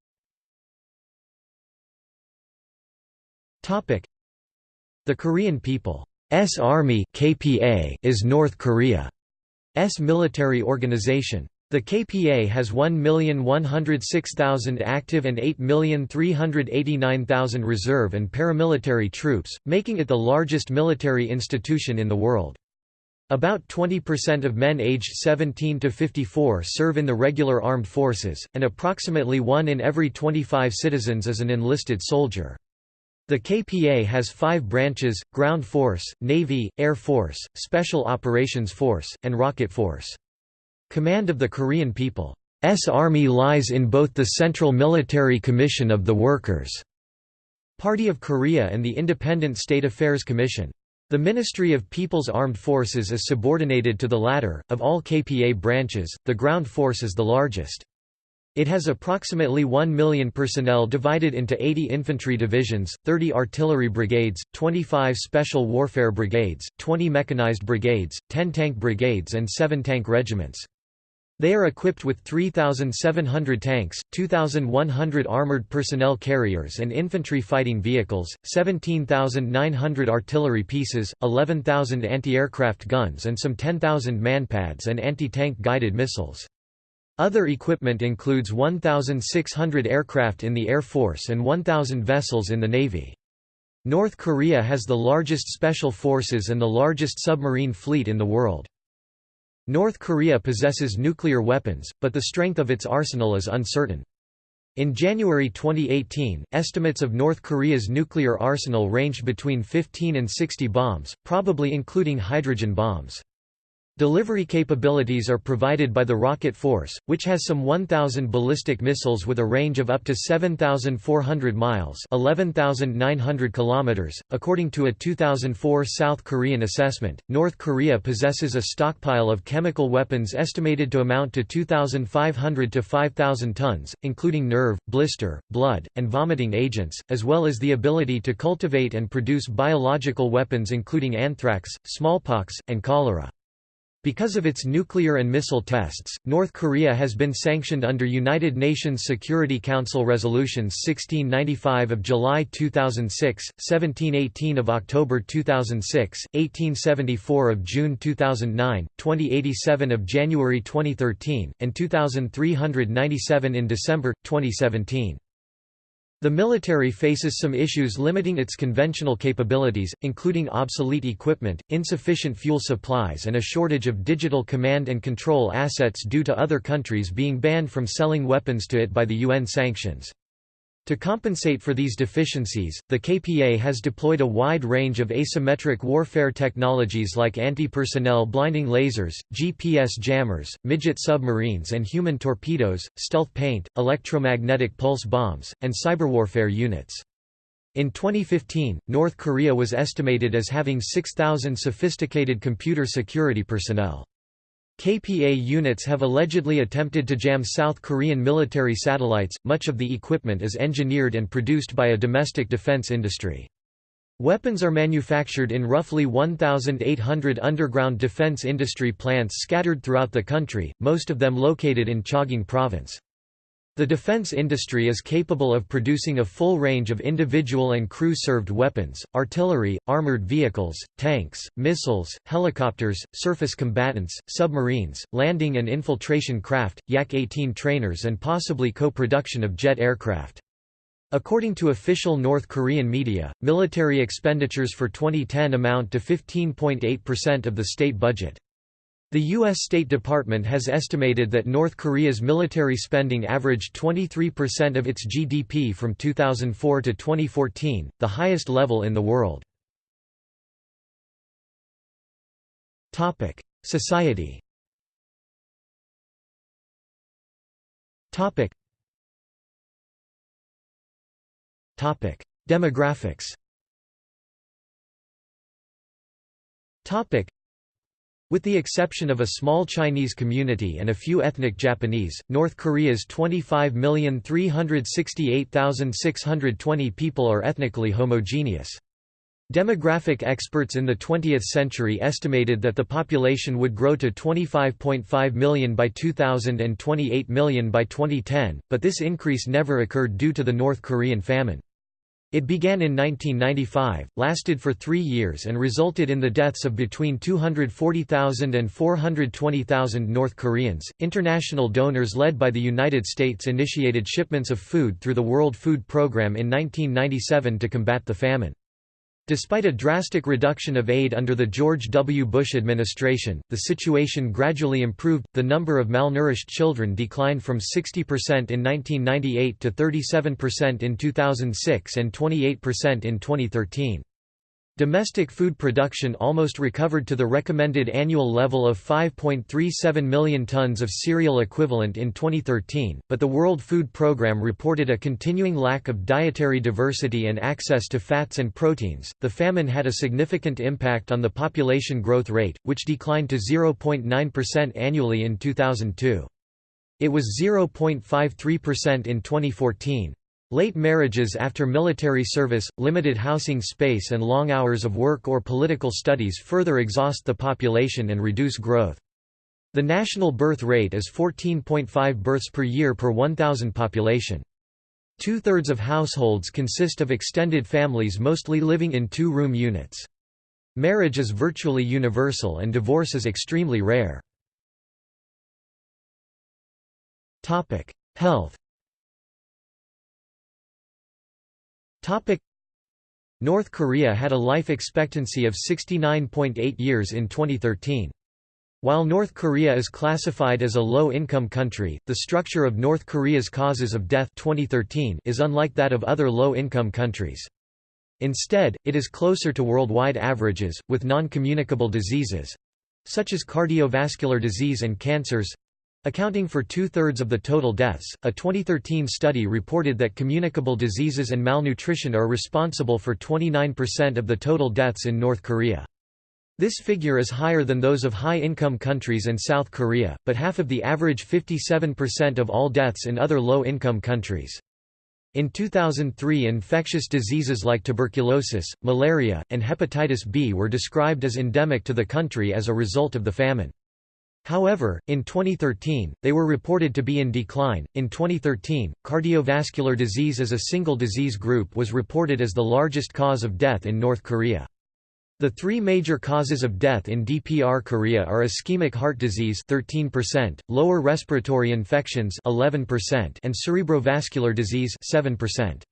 the Korean People's Army (KPA) is North Korea's military organization. The KPA has 1,106,000 active and 8,389,000 reserve and paramilitary troops, making it the largest military institution in the world. About 20% of men aged 17 to 54 serve in the regular armed forces, and approximately one in every 25 citizens is an enlisted soldier. The KPA has five branches, Ground Force, Navy, Air Force, Special Operations Force, and Rocket Force. Command of the Korean People's Army lies in both the Central Military Commission of the Workers' Party of Korea and the Independent State Affairs Commission. The Ministry of People's Armed Forces is subordinated to the latter. Of all KPA branches, the ground force is the largest. It has approximately 1 million personnel divided into 80 infantry divisions, 30 artillery brigades, 25 special warfare brigades, 20 mechanized brigades, 10 tank brigades and 7 tank regiments. They are equipped with 3,700 tanks, 2,100 armored personnel carriers and infantry fighting vehicles, 17,900 artillery pieces, 11,000 anti-aircraft guns and some 10,000 manpads and anti-tank guided missiles. Other equipment includes 1,600 aircraft in the Air Force and 1,000 vessels in the Navy. North Korea has the largest special forces and the largest submarine fleet in the world. North Korea possesses nuclear weapons, but the strength of its arsenal is uncertain. In January 2018, estimates of North Korea's nuclear arsenal ranged between 15 and 60 bombs, probably including hydrogen bombs. Delivery capabilities are provided by the Rocket Force, which has some 1,000 ballistic missiles with a range of up to 7,400 miles (11,900 kilometers). .According to a 2004 South Korean assessment, North Korea possesses a stockpile of chemical weapons estimated to amount to 2,500 to 5,000 tons, including nerve, blister, blood, and vomiting agents, as well as the ability to cultivate and produce biological weapons including anthrax, smallpox, and cholera. Because of its nuclear and missile tests, North Korea has been sanctioned under United Nations Security Council Resolutions 1695 of July 2006, 1718 of October 2006, 1874 of June 2009, 2087 of January 2013, and 2397 in December, 2017. The military faces some issues limiting its conventional capabilities, including obsolete equipment, insufficient fuel supplies and a shortage of digital command and control assets due to other countries being banned from selling weapons to it by the UN sanctions. To compensate for these deficiencies, the KPA has deployed a wide range of asymmetric warfare technologies like anti-personnel blinding lasers, GPS jammers, midget submarines and human torpedoes, stealth paint, electromagnetic pulse bombs, and cyberwarfare units. In 2015, North Korea was estimated as having 6,000 sophisticated computer security personnel. KPA units have allegedly attempted to jam South Korean military satellites. Much of the equipment is engineered and produced by a domestic defense industry. Weapons are manufactured in roughly 1,800 underground defense industry plants scattered throughout the country, most of them located in Chagang Province. The defense industry is capable of producing a full range of individual and crew-served weapons, artillery, armored vehicles, tanks, missiles, helicopters, surface combatants, submarines, landing and infiltration craft, Yak-18 trainers and possibly co-production of jet aircraft. According to official North Korean media, military expenditures for 2010 amount to 15.8% of the state budget. The U.S. State Department has estimated that North Korea's military spending averaged 23% of its GDP from 2004 to 2014, the highest level in the world. Society Demographics with the exception of a small Chinese community and a few ethnic Japanese, North Korea's 25,368,620 people are ethnically homogeneous. Demographic experts in the 20th century estimated that the population would grow to 25.5 million by 2000 and 28 million by 2010, but this increase never occurred due to the North Korean famine. It began in 1995, lasted for three years and resulted in the deaths of between 240,000 and 420,000 North Koreans. International donors led by the United States initiated shipments of food through the World Food Program in 1997 to combat the famine. Despite a drastic reduction of aid under the George W. Bush administration, the situation gradually improved. The number of malnourished children declined from 60% in 1998 to 37% in 2006 and 28% in 2013. Domestic food production almost recovered to the recommended annual level of 5.37 million tons of cereal equivalent in 2013, but the World Food Programme reported a continuing lack of dietary diversity and access to fats and proteins. The famine had a significant impact on the population growth rate, which declined to 0.9% annually in 2002. It was 0.53% in 2014. Late marriages after military service, limited housing space and long hours of work or political studies further exhaust the population and reduce growth. The national birth rate is 14.5 births per year per 1,000 population. Two-thirds of households consist of extended families mostly living in two-room units. Marriage is virtually universal and divorce is extremely rare. Health North Korea had a life expectancy of 69.8 years in 2013. While North Korea is classified as a low-income country, the structure of North Korea's causes of death 2013 is unlike that of other low-income countries. Instead, it is closer to worldwide averages, with non-communicable diseases—such as cardiovascular disease and cancers, Accounting for two-thirds of the total deaths, a 2013 study reported that communicable diseases and malnutrition are responsible for 29% of the total deaths in North Korea. This figure is higher than those of high-income countries and South Korea, but half of the average 57% of all deaths in other low-income countries. In 2003 infectious diseases like tuberculosis, malaria, and hepatitis B were described as endemic to the country as a result of the famine. However, in 2013, they were reported to be in decline. In 2013, cardiovascular disease as a single disease group was reported as the largest cause of death in North Korea. The three major causes of death in DPR Korea are ischemic heart disease 13%, lower respiratory infections 11%, and cerebrovascular disease 7%.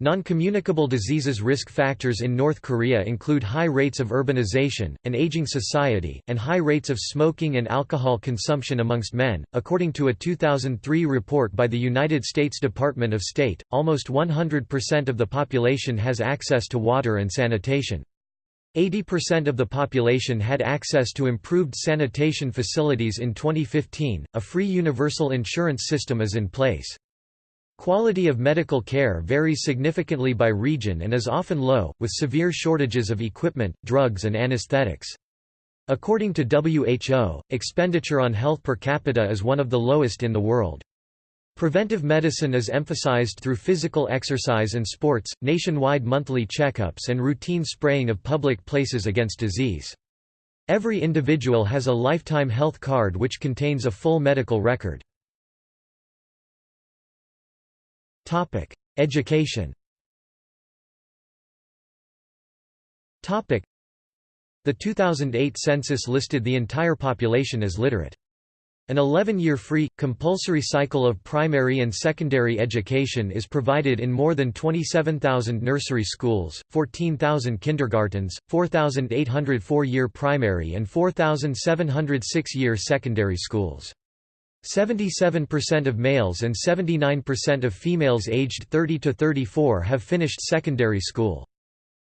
Non-communicable diseases risk factors in North Korea include high rates of urbanization, an aging society, and high rates of smoking and alcohol consumption amongst men. According to a 2003 report by the United States Department of State, almost 100% of the population has access to water and sanitation. 80% of the population had access to improved sanitation facilities in 2015. A free universal insurance system is in place. Quality of medical care varies significantly by region and is often low, with severe shortages of equipment, drugs and anesthetics. According to WHO, expenditure on health per capita is one of the lowest in the world. Preventive medicine is emphasized through physical exercise and sports, nationwide monthly checkups and routine spraying of public places against disease. Every individual has a lifetime health card which contains a full medical record. Topic: Education. Topic: The 2008 census listed the entire population as literate. An 11-year free, compulsory cycle of primary and secondary education is provided in more than 27,000 nursery schools, 14,000 kindergartens, 4,800 four-year primary and 4,706 year secondary schools. 77% of males and 79% of females aged 30 to 34 have finished secondary school.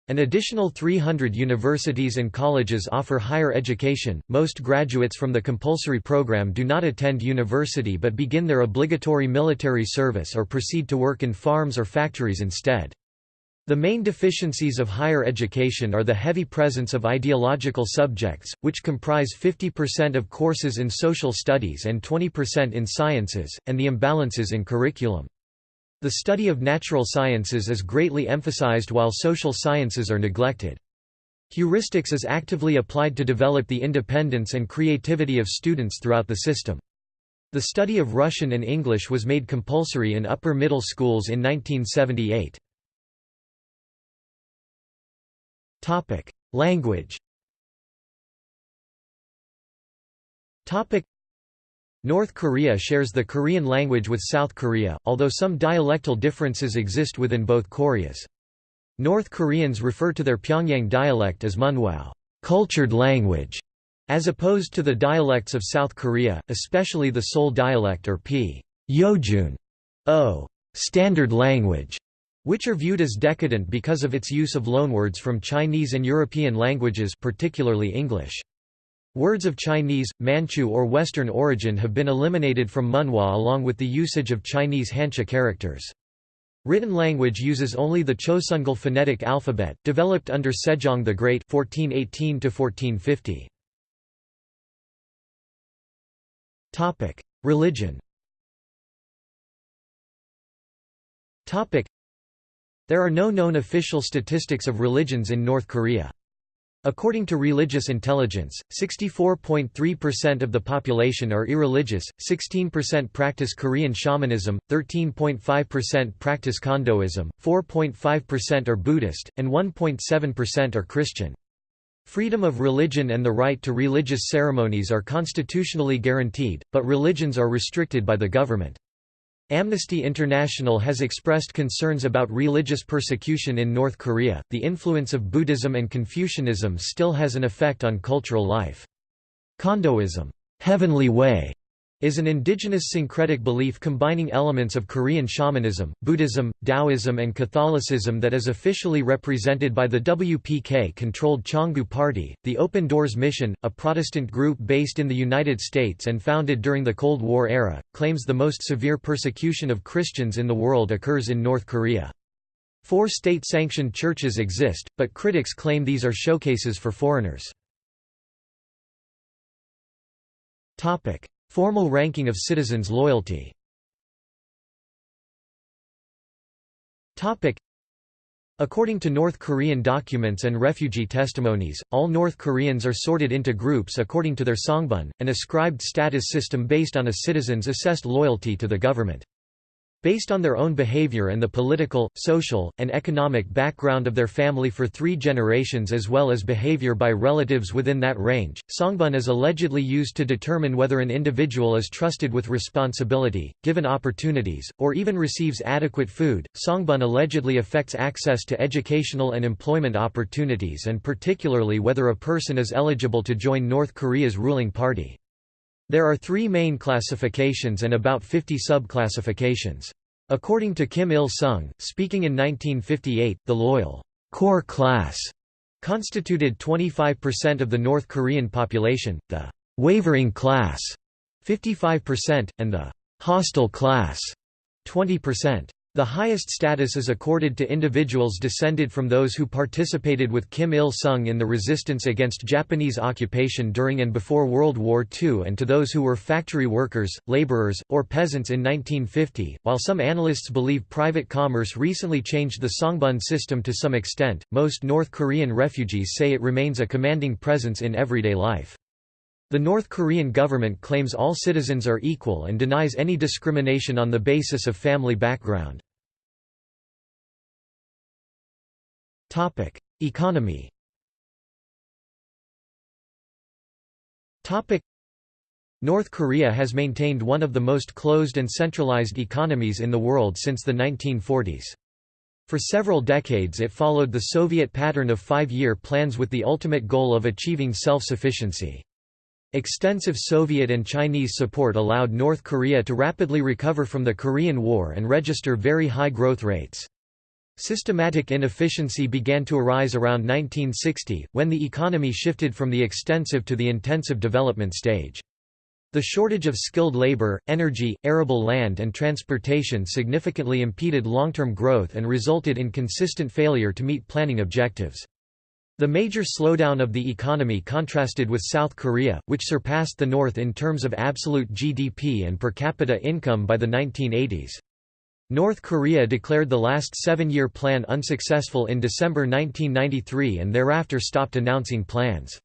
An additional 300 universities and colleges offer higher education. Most graduates from the compulsory program do not attend university but begin their obligatory military service or proceed to work in farms or factories instead. The main deficiencies of higher education are the heavy presence of ideological subjects, which comprise 50% of courses in social studies and 20% in sciences, and the imbalances in curriculum. The study of natural sciences is greatly emphasized while social sciences are neglected. Heuristics is actively applied to develop the independence and creativity of students throughout the system. The study of Russian and English was made compulsory in upper middle schools in 1978. Topic: Language. Topic: North Korea shares the Korean language with South Korea, although some dialectal differences exist within both Koreas. North Koreans refer to their Pyongyang dialect as Munhwaŏ, cultured language, as opposed to the dialects of South Korea, especially the Seoul dialect or P. Yojun, O, standard language which are viewed as decadent because of its use of loanwords from Chinese and European languages particularly English. Words of Chinese, Manchu or Western origin have been eliminated from Munhwa along with the usage of Chinese Hancha characters. Written language uses only the Chosŏn'gŭl phonetic alphabet, developed under Sejong the Great 1418 1450. Topic: Religion. There are no known official statistics of religions in North Korea. According to Religious Intelligence, 64.3% of the population are irreligious, 16% practice Korean shamanism, 13.5% practice Chondoism, 4.5% are Buddhist, and 1.7% are Christian. Freedom of religion and the right to religious ceremonies are constitutionally guaranteed, but religions are restricted by the government. Amnesty International has expressed concerns about religious persecution in North Korea. The influence of Buddhism and Confucianism still has an effect on cultural life. Chondoism, heavenly way, is an indigenous syncretic belief combining elements of Korean shamanism, Buddhism, Taoism and Catholicism that is officially represented by the WPK-controlled Chongu Party. The Open Doors Mission, a Protestant group based in the United States and founded during the Cold War era, claims the most severe persecution of Christians in the world occurs in North Korea. Four state-sanctioned churches exist, but critics claim these are showcases for foreigners. Formal ranking of citizens' loyalty According to North Korean documents and refugee testimonies, all North Koreans are sorted into groups according to their songbun, an ascribed status system based on a citizen's assessed loyalty to the government. Based on their own behavior and the political, social, and economic background of their family for three generations as well as behavior by relatives within that range. Songbun is allegedly used to determine whether an individual is trusted with responsibility, given opportunities, or even receives adequate food. Songbun allegedly affects access to educational and employment opportunities and particularly whether a person is eligible to join North Korea's ruling party. There are three main classifications and about 50 sub-classifications. According to Kim Il-sung, speaking in 1958, the loyal core class constituted 25% of the North Korean population, the wavering class 55%, and the hostile class 20%. The highest status is accorded to individuals descended from those who participated with Kim Il-sung in the resistance against Japanese occupation during and before World War II and to those who were factory workers, laborers, or peasants in 1950. While some analysts believe private commerce recently changed the Songbun system to some extent, most North Korean refugees say it remains a commanding presence in everyday life. The North Korean government claims all citizens are equal and denies any discrimination on the basis of family background. Economy North Korea has maintained one of the most closed and centralized economies in the world since the 1940s. For several decades it followed the Soviet pattern of five-year plans with the ultimate goal of achieving self-sufficiency. Extensive Soviet and Chinese support allowed North Korea to rapidly recover from the Korean War and register very high growth rates. Systematic inefficiency began to arise around 1960, when the economy shifted from the extensive to the intensive development stage. The shortage of skilled labor, energy, arable land and transportation significantly impeded long-term growth and resulted in consistent failure to meet planning objectives. The major slowdown of the economy contrasted with South Korea, which surpassed the North in terms of absolute GDP and per capita income by the 1980s. North Korea declared the last seven-year plan unsuccessful in December 1993 and thereafter stopped announcing plans.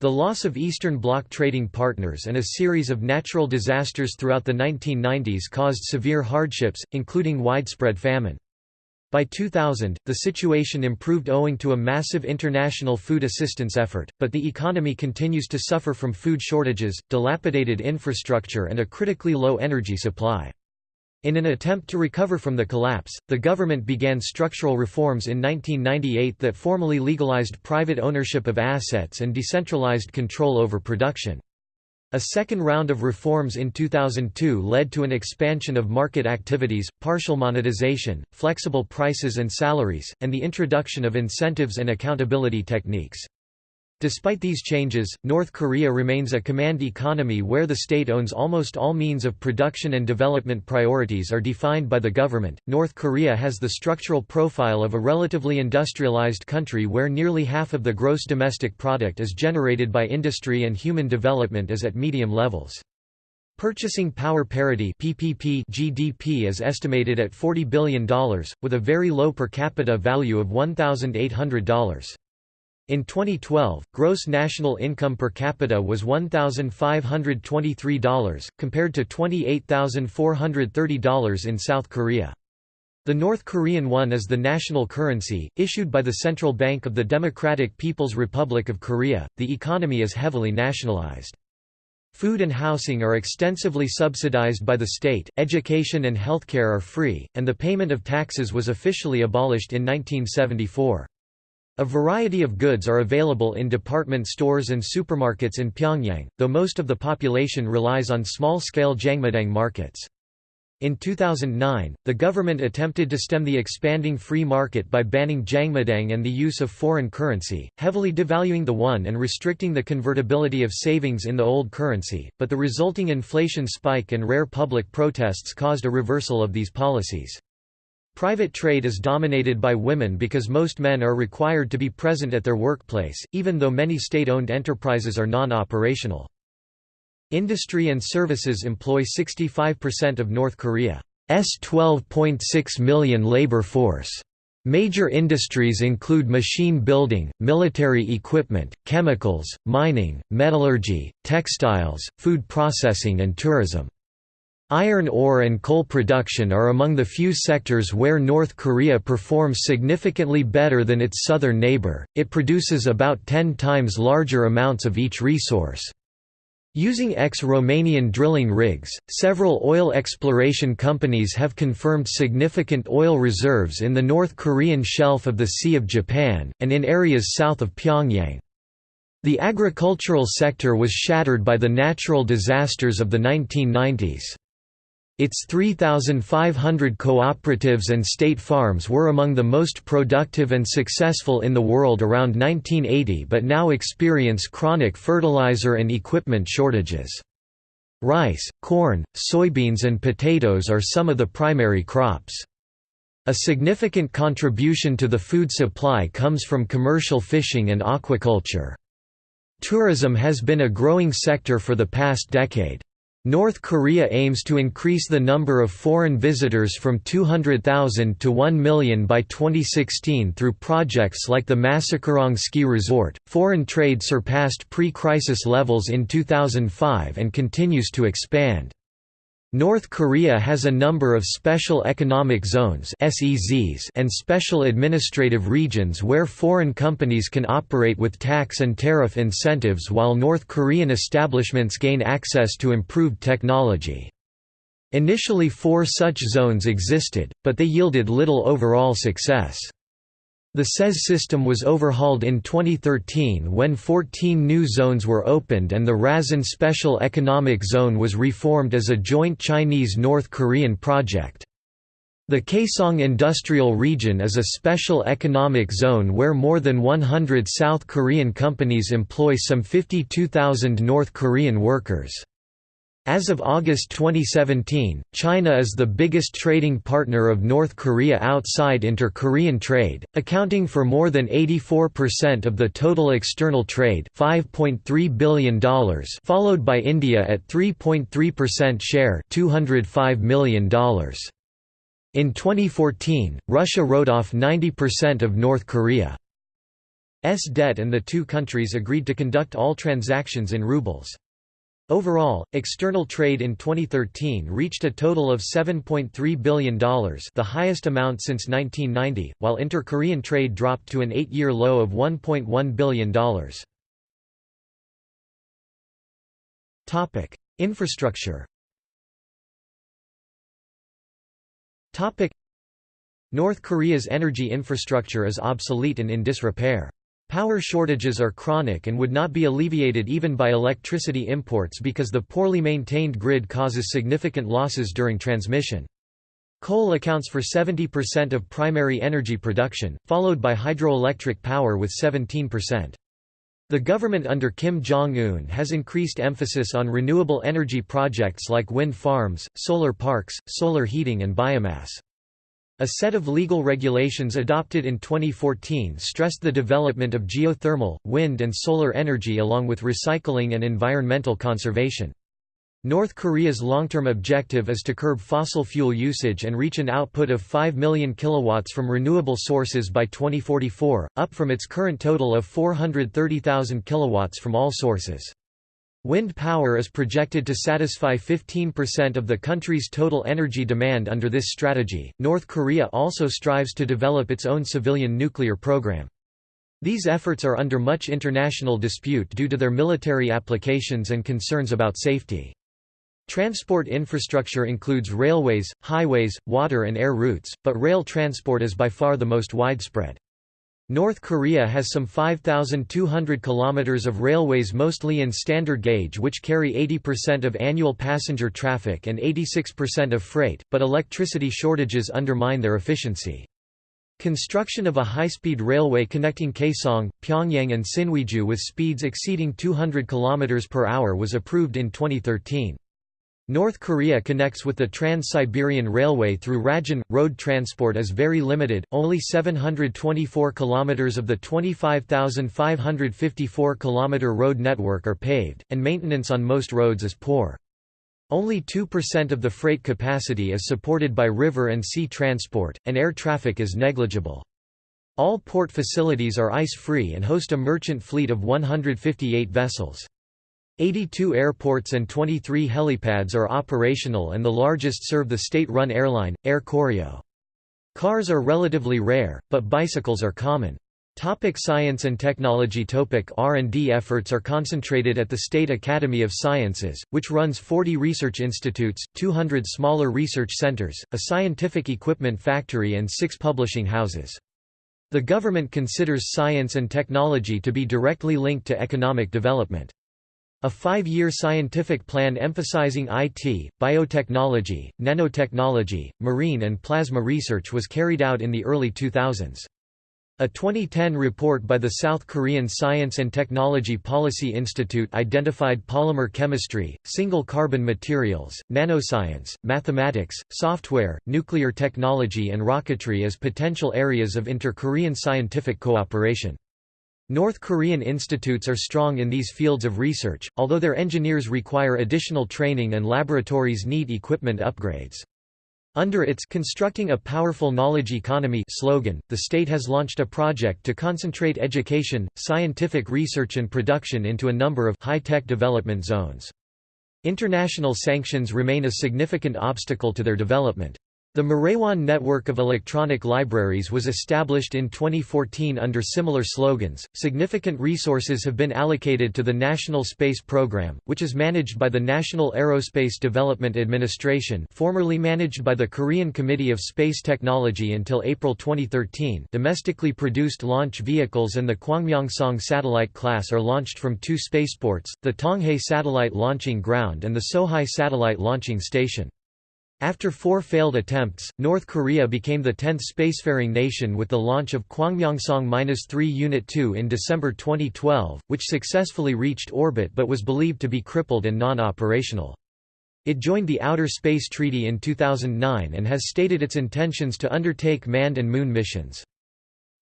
The loss of Eastern Bloc trading partners and a series of natural disasters throughout the 1990s caused severe hardships, including widespread famine. By 2000, the situation improved owing to a massive international food assistance effort, but the economy continues to suffer from food shortages, dilapidated infrastructure and a critically low energy supply. In an attempt to recover from the collapse, the government began structural reforms in 1998 that formally legalized private ownership of assets and decentralized control over production. A second round of reforms in 2002 led to an expansion of market activities, partial monetization, flexible prices and salaries, and the introduction of incentives and accountability techniques. Despite these changes, North Korea remains a command economy where the state owns almost all means of production and development priorities are defined by the government. North Korea has the structural profile of a relatively industrialized country where nearly half of the gross domestic product is generated by industry and human development is at medium levels. Purchasing Power Parity PPP GDP is estimated at $40 billion, with a very low per capita value of $1,800. In 2012, gross national income per capita was $1,523, compared to $28,430 in South Korea. The North Korean won is the national currency, issued by the Central Bank of the Democratic People's Republic of Korea. The economy is heavily nationalized. Food and housing are extensively subsidized by the state, education and healthcare are free, and the payment of taxes was officially abolished in 1974. A variety of goods are available in department stores and supermarkets in Pyongyang, though most of the population relies on small-scale Jangmadang markets. In 2009, the government attempted to stem the expanding free market by banning Jangmadang and the use of foreign currency, heavily devaluing the won and restricting the convertibility of savings in the old currency, but the resulting inflation spike and rare public protests caused a reversal of these policies. Private trade is dominated by women because most men are required to be present at their workplace, even though many state-owned enterprises are non-operational. Industry and services employ 65% of North Korea's 12.6 million labor force. Major industries include machine building, military equipment, chemicals, mining, metallurgy, textiles, food processing and tourism. Iron ore and coal production are among the few sectors where North Korea performs significantly better than its southern neighbor, it produces about 10 times larger amounts of each resource. Using ex-Romanian drilling rigs, several oil exploration companies have confirmed significant oil reserves in the North Korean shelf of the Sea of Japan, and in areas south of Pyongyang. The agricultural sector was shattered by the natural disasters of the 1990s. Its 3,500 cooperatives and state farms were among the most productive and successful in the world around 1980 but now experience chronic fertilizer and equipment shortages. Rice, corn, soybeans and potatoes are some of the primary crops. A significant contribution to the food supply comes from commercial fishing and aquaculture. Tourism has been a growing sector for the past decade. North Korea aims to increase the number of foreign visitors from 200,000 to 1 million by 2016 through projects like the Masikryong Ski Resort. Foreign trade surpassed pre crisis levels in 2005 and continues to expand. North Korea has a number of special economic zones and special administrative regions where foreign companies can operate with tax and tariff incentives while North Korean establishments gain access to improved technology. Initially four such zones existed, but they yielded little overall success. The SEZ system was overhauled in 2013 when 14 new zones were opened and the Rason Special Economic Zone was reformed as a joint Chinese-North Korean project. The Kaesong Industrial Region is a special economic zone where more than 100 South Korean companies employ some 52,000 North Korean workers. As of August 2017, China is the biggest trading partner of North Korea outside inter-Korean trade, accounting for more than 84% of the total external trade $5.3 billion followed by India at 3.3% share $205 million. In 2014, Russia wrote off 90% of North Korea's debt and the two countries agreed to conduct all transactions in rubles. Overall, external trade in 2013 reached a total of $7.3 billion the highest amount since 1990, while inter-Korean trade dropped to an eight-year low of $1.1 billion. Infrastructure North Korea's energy infrastructure is obsolete and in disrepair. Power shortages are chronic and would not be alleviated even by electricity imports because the poorly maintained grid causes significant losses during transmission. Coal accounts for 70% of primary energy production, followed by hydroelectric power with 17%. The government under Kim Jong-un has increased emphasis on renewable energy projects like wind farms, solar parks, solar heating and biomass. A set of legal regulations adopted in 2014 stressed the development of geothermal, wind and solar energy along with recycling and environmental conservation. North Korea's long-term objective is to curb fossil fuel usage and reach an output of 5 million kilowatts from renewable sources by 2044, up from its current total of 430,000 kilowatts from all sources. Wind power is projected to satisfy 15% of the country's total energy demand under this strategy. North Korea also strives to develop its own civilian nuclear program. These efforts are under much international dispute due to their military applications and concerns about safety. Transport infrastructure includes railways, highways, water and air routes, but rail transport is by far the most widespread. North Korea has some 5,200 kilometers of railways mostly in standard gauge which carry 80% of annual passenger traffic and 86% of freight, but electricity shortages undermine their efficiency. Construction of a high-speed railway connecting Kaesong, Pyongyang and Sinuiju with speeds exceeding 200 km per hour was approved in 2013. North Korea connects with the Trans-Siberian Railway through Rajin. Road transport is very limited, only 724 km of the 25,554 km road network are paved, and maintenance on most roads is poor. Only 2% of the freight capacity is supported by river and sea transport, and air traffic is negligible. All port facilities are ice-free and host a merchant fleet of 158 vessels. 82 airports and 23 helipads are operational and the largest serve the state-run airline, Air Koryo. Cars are relatively rare, but bicycles are common. Topic science and technology Topic R&D efforts are concentrated at the State Academy of Sciences, which runs 40 research institutes, 200 smaller research centers, a scientific equipment factory and six publishing houses. The government considers science and technology to be directly linked to economic development. A five-year scientific plan emphasizing IT, biotechnology, nanotechnology, marine and plasma research was carried out in the early 2000s. A 2010 report by the South Korean Science and Technology Policy Institute identified polymer chemistry, single carbon materials, nanoscience, mathematics, software, nuclear technology and rocketry as potential areas of inter-Korean scientific cooperation. North Korean institutes are strong in these fields of research, although their engineers require additional training and laboratories need equipment upgrades. Under its Constructing a Powerful Knowledge Economy slogan, the state has launched a project to concentrate education, scientific research and production into a number of high-tech development zones. International sanctions remain a significant obstacle to their development. The Marewan network of electronic libraries was established in 2014 under similar slogans. Significant resources have been allocated to the National Space Program, which is managed by the National Aerospace Development Administration, formerly managed by the Korean Committee of Space Technology until April 2013. Domestically produced launch vehicles and the Kwangmyongsong satellite class are launched from two spaceports, the Tonghae Satellite Launching Ground and the Sohae Satellite Launching Station. After four failed attempts, North Korea became the 10th spacefaring nation with the launch of Kwangmyongsong-3 Unit 2 in December 2012, which successfully reached orbit but was believed to be crippled and non-operational. It joined the Outer Space Treaty in 2009 and has stated its intentions to undertake manned and moon missions.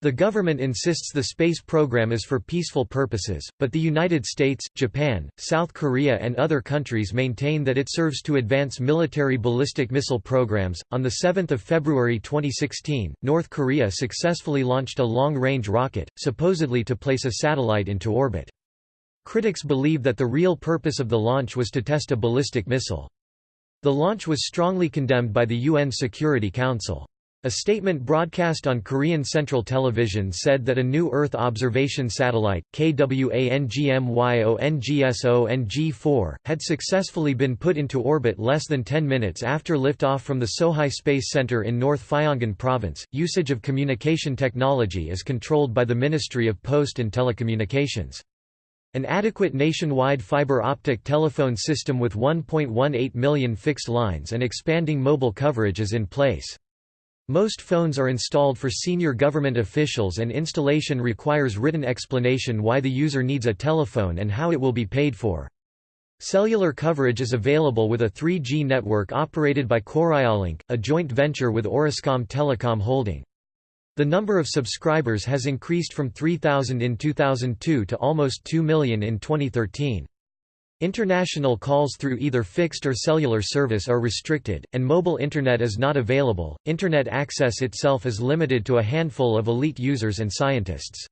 The government insists the space program is for peaceful purposes, but the United States, Japan, South Korea, and other countries maintain that it serves to advance military ballistic missile programs. On the 7th of February 2016, North Korea successfully launched a long-range rocket, supposedly to place a satellite into orbit. Critics believe that the real purpose of the launch was to test a ballistic missile. The launch was strongly condemned by the UN Security Council. A statement broadcast on Korean Central Television said that a new Earth observation satellite, KWANGMYONGSONG-4, had successfully been put into orbit less than 10 minutes after liftoff from the Sohae Space Center in North Pyongan Province. Usage of communication technology is controlled by the Ministry of Post and Telecommunications. An adequate nationwide fiber optic telephone system with 1.18 million fixed lines and expanding mobile coverage is in place. Most phones are installed for senior government officials and installation requires written explanation why the user needs a telephone and how it will be paid for. Cellular coverage is available with a 3G network operated by Koryolink, a joint venture with Orascom Telecom Holding. The number of subscribers has increased from 3,000 in 2002 to almost 2 million in 2013. International calls through either fixed or cellular service are restricted, and mobile Internet is not available. Internet access itself is limited to a handful of elite users and scientists.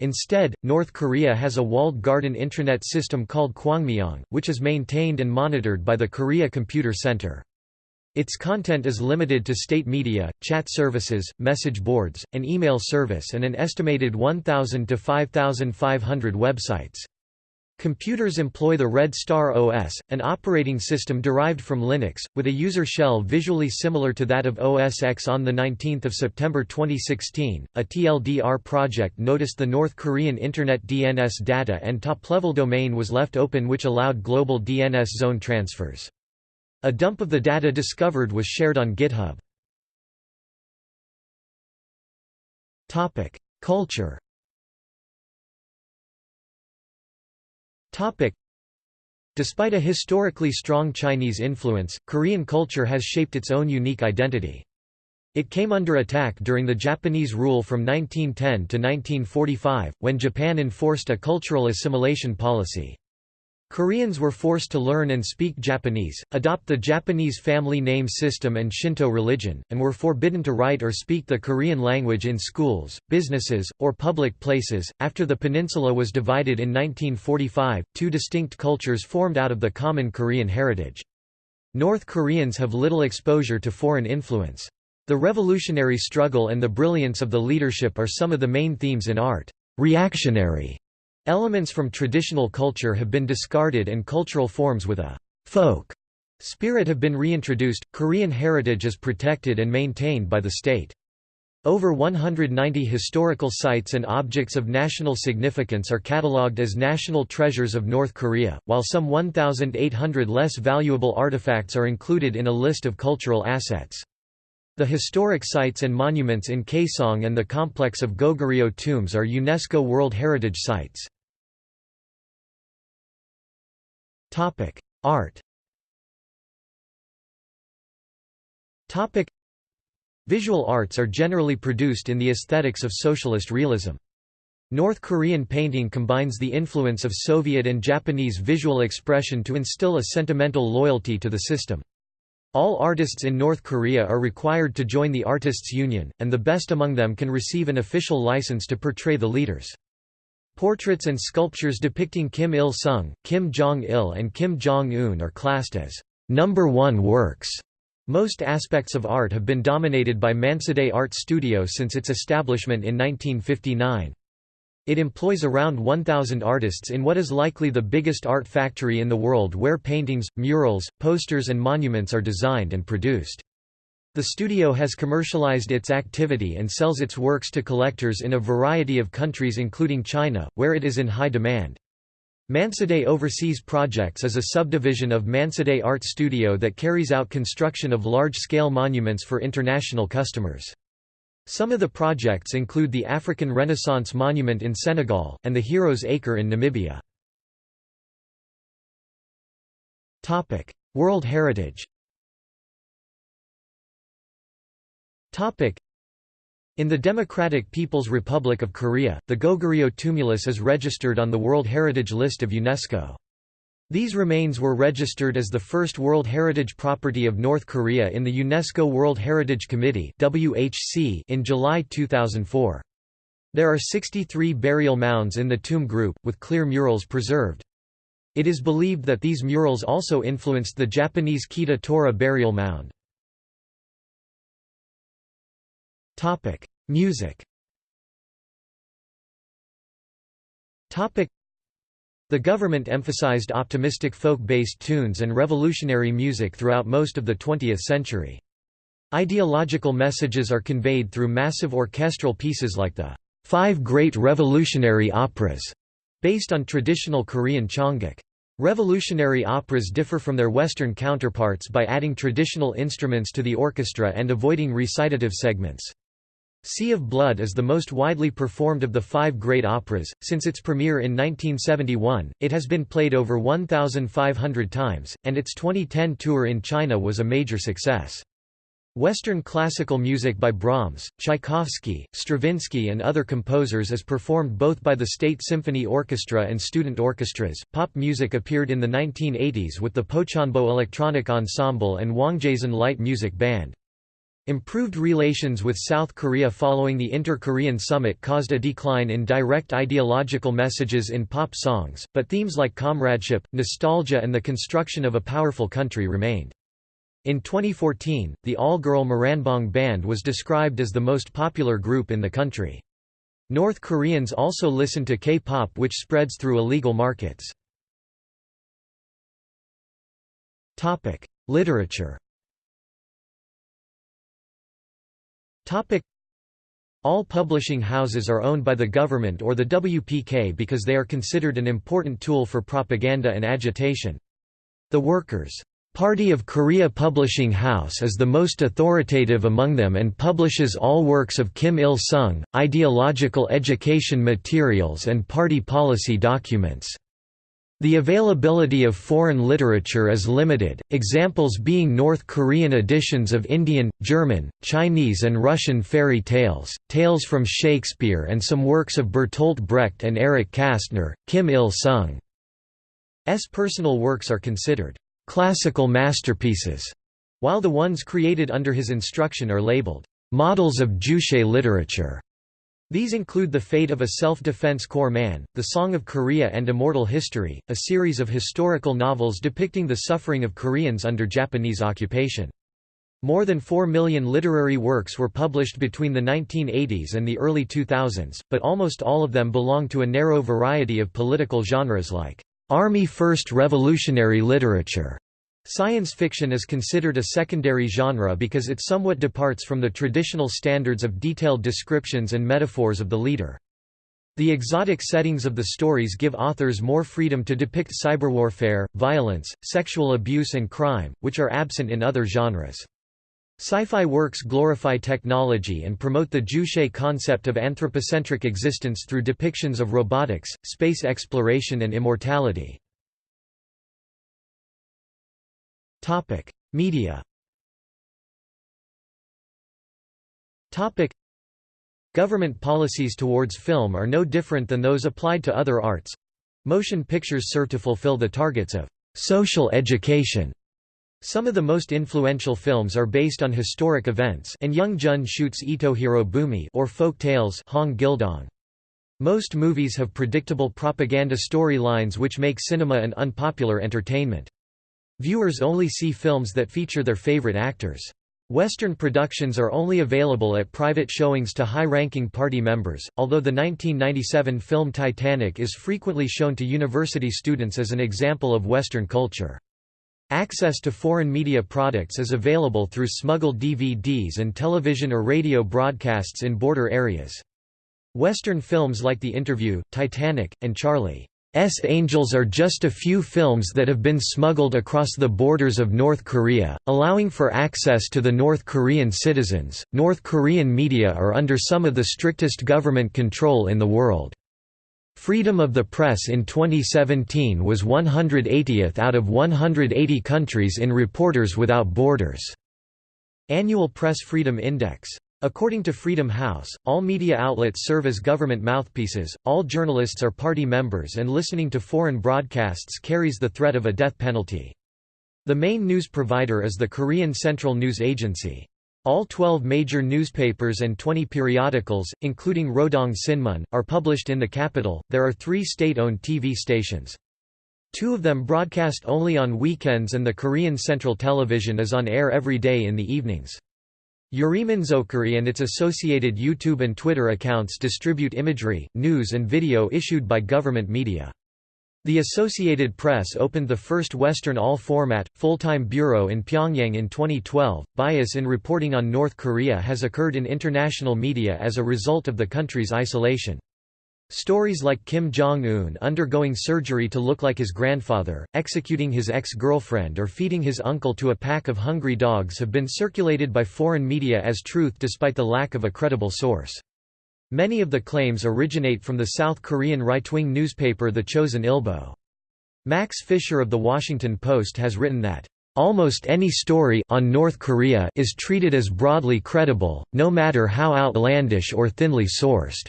Instead, North Korea has a walled garden intranet system called Kwangmyong, which is maintained and monitored by the Korea Computer Center. Its content is limited to state media, chat services, message boards, an email service and an estimated 1,000 to 5,500 websites. Computers employ the Red Star OS, an operating system derived from Linux, with a user shell visually similar to that of OS X. On 19 September 2016, a TLDR project noticed the North Korean Internet DNS data and top-level domain was left open which allowed global DNS zone transfers. A dump of the data discovered was shared on GitHub. Culture Despite a historically strong Chinese influence, Korean culture has shaped its own unique identity. It came under attack during the Japanese rule from 1910 to 1945, when Japan enforced a cultural assimilation policy. Koreans were forced to learn and speak Japanese, adopt the Japanese family name system and Shinto religion, and were forbidden to write or speak the Korean language in schools, businesses, or public places. After the peninsula was divided in 1945, two distinct cultures formed out of the common Korean heritage. North Koreans have little exposure to foreign influence. The revolutionary struggle and the brilliance of the leadership are some of the main themes in art. Reactionary Elements from traditional culture have been discarded and cultural forms with a folk spirit have been reintroduced. Korean heritage is protected and maintained by the state. Over 190 historical sites and objects of national significance are catalogued as national treasures of North Korea, while some 1,800 less valuable artifacts are included in a list of cultural assets. The historic sites and monuments in Kaesong and the complex of Goguryeo tombs are UNESCO World Heritage Sites. Art Visual arts are generally produced in the aesthetics of socialist realism. North Korean painting combines the influence of Soviet and Japanese visual expression to instill a sentimental loyalty to the system. All artists in North Korea are required to join the Artists' Union, and the best among them can receive an official license to portray the leaders. Portraits and sculptures depicting Kim Il-sung, Kim Jong-il and Kim Jong-un are classed as number one works. Most aspects of art have been dominated by Mansudae Art Studio since its establishment in 1959. It employs around 1,000 artists in what is likely the biggest art factory in the world where paintings, murals, posters and monuments are designed and produced. The studio has commercialized its activity and sells its works to collectors in a variety of countries including China, where it is in high demand. Mansudae Overseas Projects is a subdivision of Mansudae Art Studio that carries out construction of large-scale monuments for international customers. Some of the projects include the African Renaissance Monument in Senegal, and the Heroes Acre in Namibia. World Heritage in the Democratic People's Republic of Korea, the Goguryeo tumulus is registered on the World Heritage List of UNESCO. These remains were registered as the first World Heritage Property of North Korea in the UNESCO World Heritage Committee in July 2004. There are 63 burial mounds in the tomb group, with clear murals preserved. It is believed that these murals also influenced the Japanese Kitora burial mound. Music Topic: the government emphasized optimistic folk-based tunes and revolutionary music throughout most of the 20th century. Ideological messages are conveyed through massive orchestral pieces like the Five Great Revolutionary Operas, based on traditional Korean Chongguk. Revolutionary operas differ from their Western counterparts by adding traditional instruments to the orchestra and avoiding recitative segments. Sea of Blood is the most widely performed of the five great operas. Since its premiere in 1971, it has been played over 1,500 times, and its 2010 tour in China was a major success. Western classical music by Brahms, Tchaikovsky, Stravinsky, and other composers is performed both by the State Symphony Orchestra and student orchestras. Pop music appeared in the 1980s with the Pochonbo Electronic Ensemble and Wangjaesan Light Music Band. Improved relations with South Korea following the Inter-Korean summit caused a decline in direct ideological messages in pop songs, but themes like comradeship, nostalgia and the construction of a powerful country remained. In 2014, the all-girl Moranbong Band was described as the most popular group in the country. North Koreans also listen to K-pop which spreads through illegal markets. Literature All publishing houses are owned by the government or the WPK because they are considered an important tool for propaganda and agitation. The Workers' Party of Korea Publishing House is the most authoritative among them and publishes all works of Kim Il-sung, ideological education materials and party policy documents. The availability of foreign literature is limited, examples being North Korean editions of Indian, German, Chinese and Russian fairy tales, tales from Shakespeare and some works of Bertolt Brecht and Erich Kästner, Kim Il-sung. personal works are considered classical masterpieces, while the ones created under his instruction are labeled models of Juche literature. These include The Fate of a Self-Defense Corps Man, The Song of Korea and Immortal History, a series of historical novels depicting the suffering of Koreans under Japanese occupation. More than 4 million literary works were published between the 1980s and the early 2000s, but almost all of them belong to a narrow variety of political genres like Army First Revolutionary literature, Science fiction is considered a secondary genre because it somewhat departs from the traditional standards of detailed descriptions and metaphors of the leader. The exotic settings of the stories give authors more freedom to depict cyberwarfare, violence, sexual abuse and crime, which are absent in other genres. Sci-fi works glorify technology and promote the Juche concept of anthropocentric existence through depictions of robotics, space exploration and immortality. Topic: Media. Topic: Government policies towards film are no different than those applied to other arts. Motion pictures serve to fulfill the targets of social education. Some of the most influential films are based on historic events and Young Jun shoots Ito Hirobumi or folk tales Hong Gildong. Most movies have predictable propaganda storylines which make cinema an unpopular entertainment. Viewers only see films that feature their favorite actors. Western productions are only available at private showings to high-ranking party members, although the 1997 film Titanic is frequently shown to university students as an example of Western culture. Access to foreign media products is available through smuggled DVDs and television or radio broadcasts in border areas. Western films like The Interview, Titanic, and Charlie S. Angels are just a few films that have been smuggled across the borders of North Korea, allowing for access to the North Korean citizens. North Korean media are under some of the strictest government control in the world. Freedom of the press in 2017 was 180th out of 180 countries in Reporters Without Borders. Annual Press Freedom Index According to Freedom House, all media outlets serve as government mouthpieces, all journalists are party members and listening to foreign broadcasts carries the threat of a death penalty. The main news provider is the Korean Central News Agency. All 12 major newspapers and 20 periodicals, including Rodong Sinmun, are published in the capital. There are three state owned TV stations. Two of them broadcast only on weekends, and the Korean Central Television is on air every day in the evenings. Uriminzokkiri and its associated YouTube and Twitter accounts distribute imagery, news and video issued by government media. The Associated Press opened the first Western all-format, full-time bureau in Pyongyang in 2012. Bias in reporting on North Korea has occurred in international media as a result of the country's isolation. Stories like Kim Jong-un undergoing surgery to look like his grandfather, executing his ex-girlfriend or feeding his uncle to a pack of hungry dogs have been circulated by foreign media as truth despite the lack of a credible source. Many of the claims originate from the South Korean right-wing newspaper The Chosun Ilbo. Max Fisher of The Washington Post has written that, "...almost any story on North Korea is treated as broadly credible, no matter how outlandish or thinly sourced."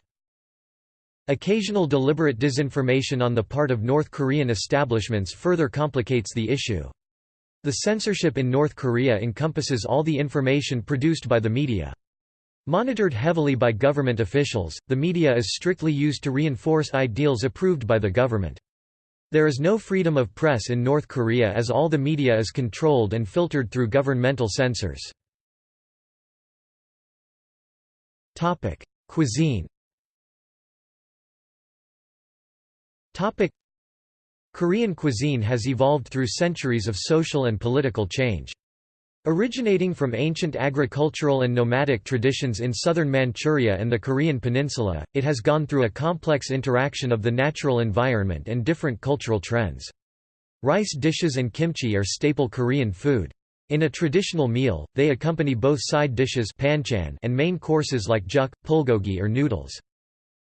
Occasional deliberate disinformation on the part of North Korean establishments further complicates the issue. The censorship in North Korea encompasses all the information produced by the media. Monitored heavily by government officials, the media is strictly used to reinforce ideals approved by the government. There is no freedom of press in North Korea as all the media is controlled and filtered through governmental censors. Cuisine Topic. Korean cuisine has evolved through centuries of social and political change. Originating from ancient agricultural and nomadic traditions in southern Manchuria and the Korean peninsula, it has gone through a complex interaction of the natural environment and different cultural trends. Rice dishes and kimchi are staple Korean food. In a traditional meal, they accompany both side dishes and main courses like juk, bulgogi or noodles.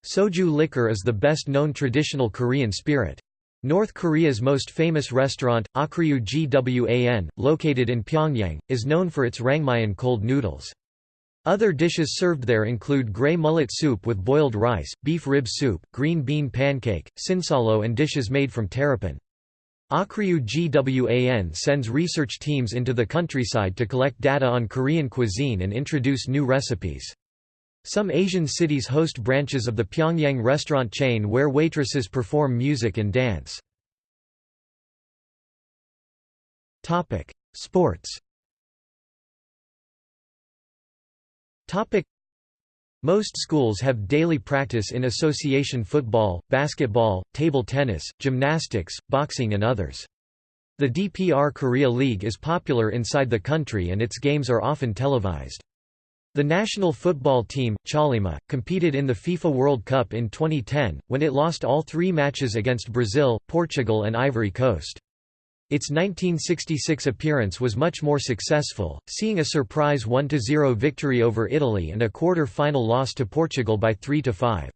Soju liquor is the best-known traditional Korean spirit. North Korea's most famous restaurant, Okryu Gwan, located in Pyongyang, is known for its raengmyeon cold noodles. Other dishes served there include gray mullet soup with boiled rice, beef rib soup, green bean pancake, sinsollo and dishes made from terrapin. Okryu GWAN sends research teams into the countryside to collect data on Korean cuisine and introduce new recipes. Some Asian cities host branches of the Pyongyang restaurant chain where waitresses perform music and dance. Sports most schools have daily practice in association football, basketball, table tennis, gymnastics, boxing and others. The DPR Korea League is popular inside the country and its games are often televised. The national football team, Chollima, competed in the FIFA World Cup in 2010, when it lost all three matches against Brazil, Portugal and Ivory Coast. Its 1966 appearance was much more successful, seeing a surprise 1–0 victory over Italy and a quarter-final loss to Portugal by 3–5.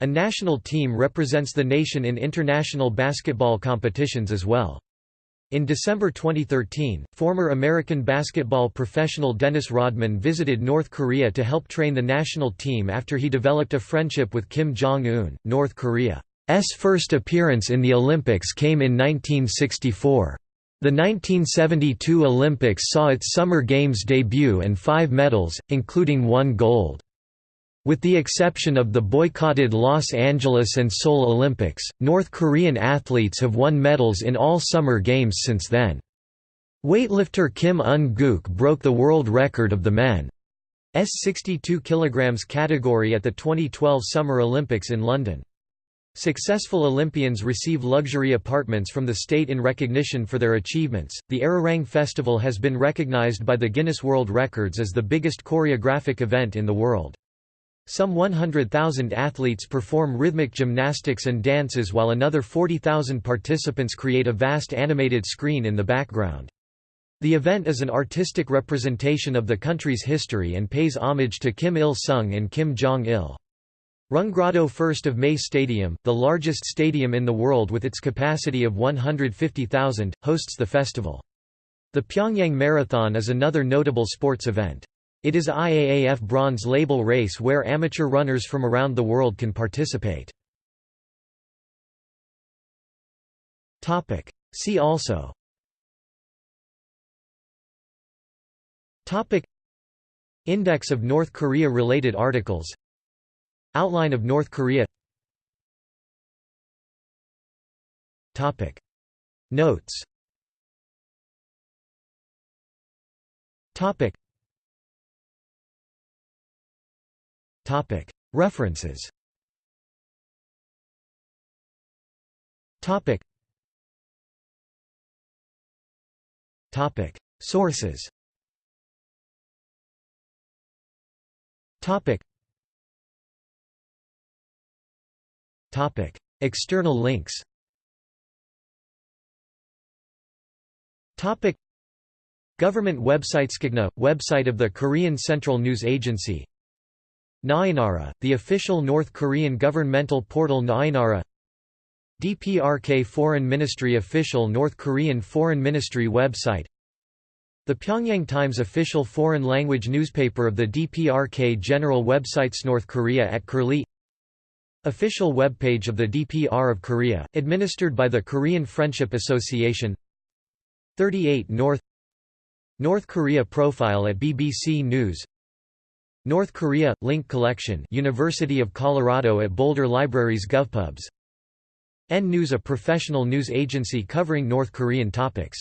A national team represents the nation in international basketball competitions as well. In December 2013, former American basketball professional Dennis Rodman visited North Korea to help train the national team after he developed a friendship with Kim Jong-un, North Korea's first appearance in the Olympics came in 1964. The 1972 Olympics saw its Summer Games debut and five medals, including one gold. With the exception of the boycotted Los Angeles and Seoul Olympics, North Korean athletes have won medals in all Summer Games since then. Weightlifter Kim Un-guk broke the world record of the men's 62 kg category at the 2012 Summer Olympics in London. Successful Olympians receive luxury apartments from the state in recognition for their achievements. The Arirang Festival has been recognized by the Guinness World Records as the biggest choreographic event in the world. Some 100,000 athletes perform rhythmic gymnastics and dances while another 40,000 participants create a vast animated screen in the background. The event is an artistic representation of the country's history and pays homage to Kim Il-sung and Kim Jong-il. Rungrado 1st of May Stadium, the largest stadium in the world with its capacity of 150,000, hosts the festival. The Pyongyang Marathon is another notable sports event. It is IAAF bronze label race where amateur runners from around the world can participate. See also. Index of North Korea-related articles. Outline of North Korea. Topic. Notes References. Sources. Topic: External links. Topic: Government website Skigna, website of the Korean Central News Agency. Naenara, the official North Korean governmental portal Naenara. DPRK Foreign Ministry official North Korean Foreign Ministry website. The Pyongyang Times official foreign language newspaper of the DPRK general websites North Korea at Curlie Official webpage of the DPR of Korea, administered by the Korean Friendship Association 38 North North Korea profile at BBC News North Korea – Link Collection University of Colorado at Boulder Libraries GovPubs. N News a professional news agency covering North Korean topics.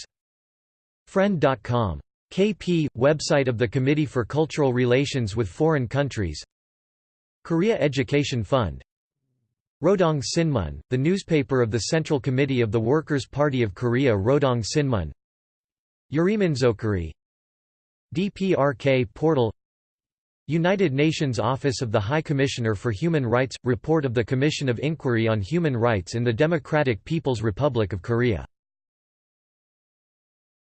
Friend.com. KP – website of the Committee for Cultural Relations with Foreign Countries. Korea Education Fund. Rodong Sinmun, the newspaper of the Central Committee of the Workers' Party of Korea Rodong Sinmun. Uriminzokkiri DPRK portal United Nations Office of the High Commissioner for Human Rights – Report of the Commission of Inquiry on Human Rights in the Democratic People's Republic of Korea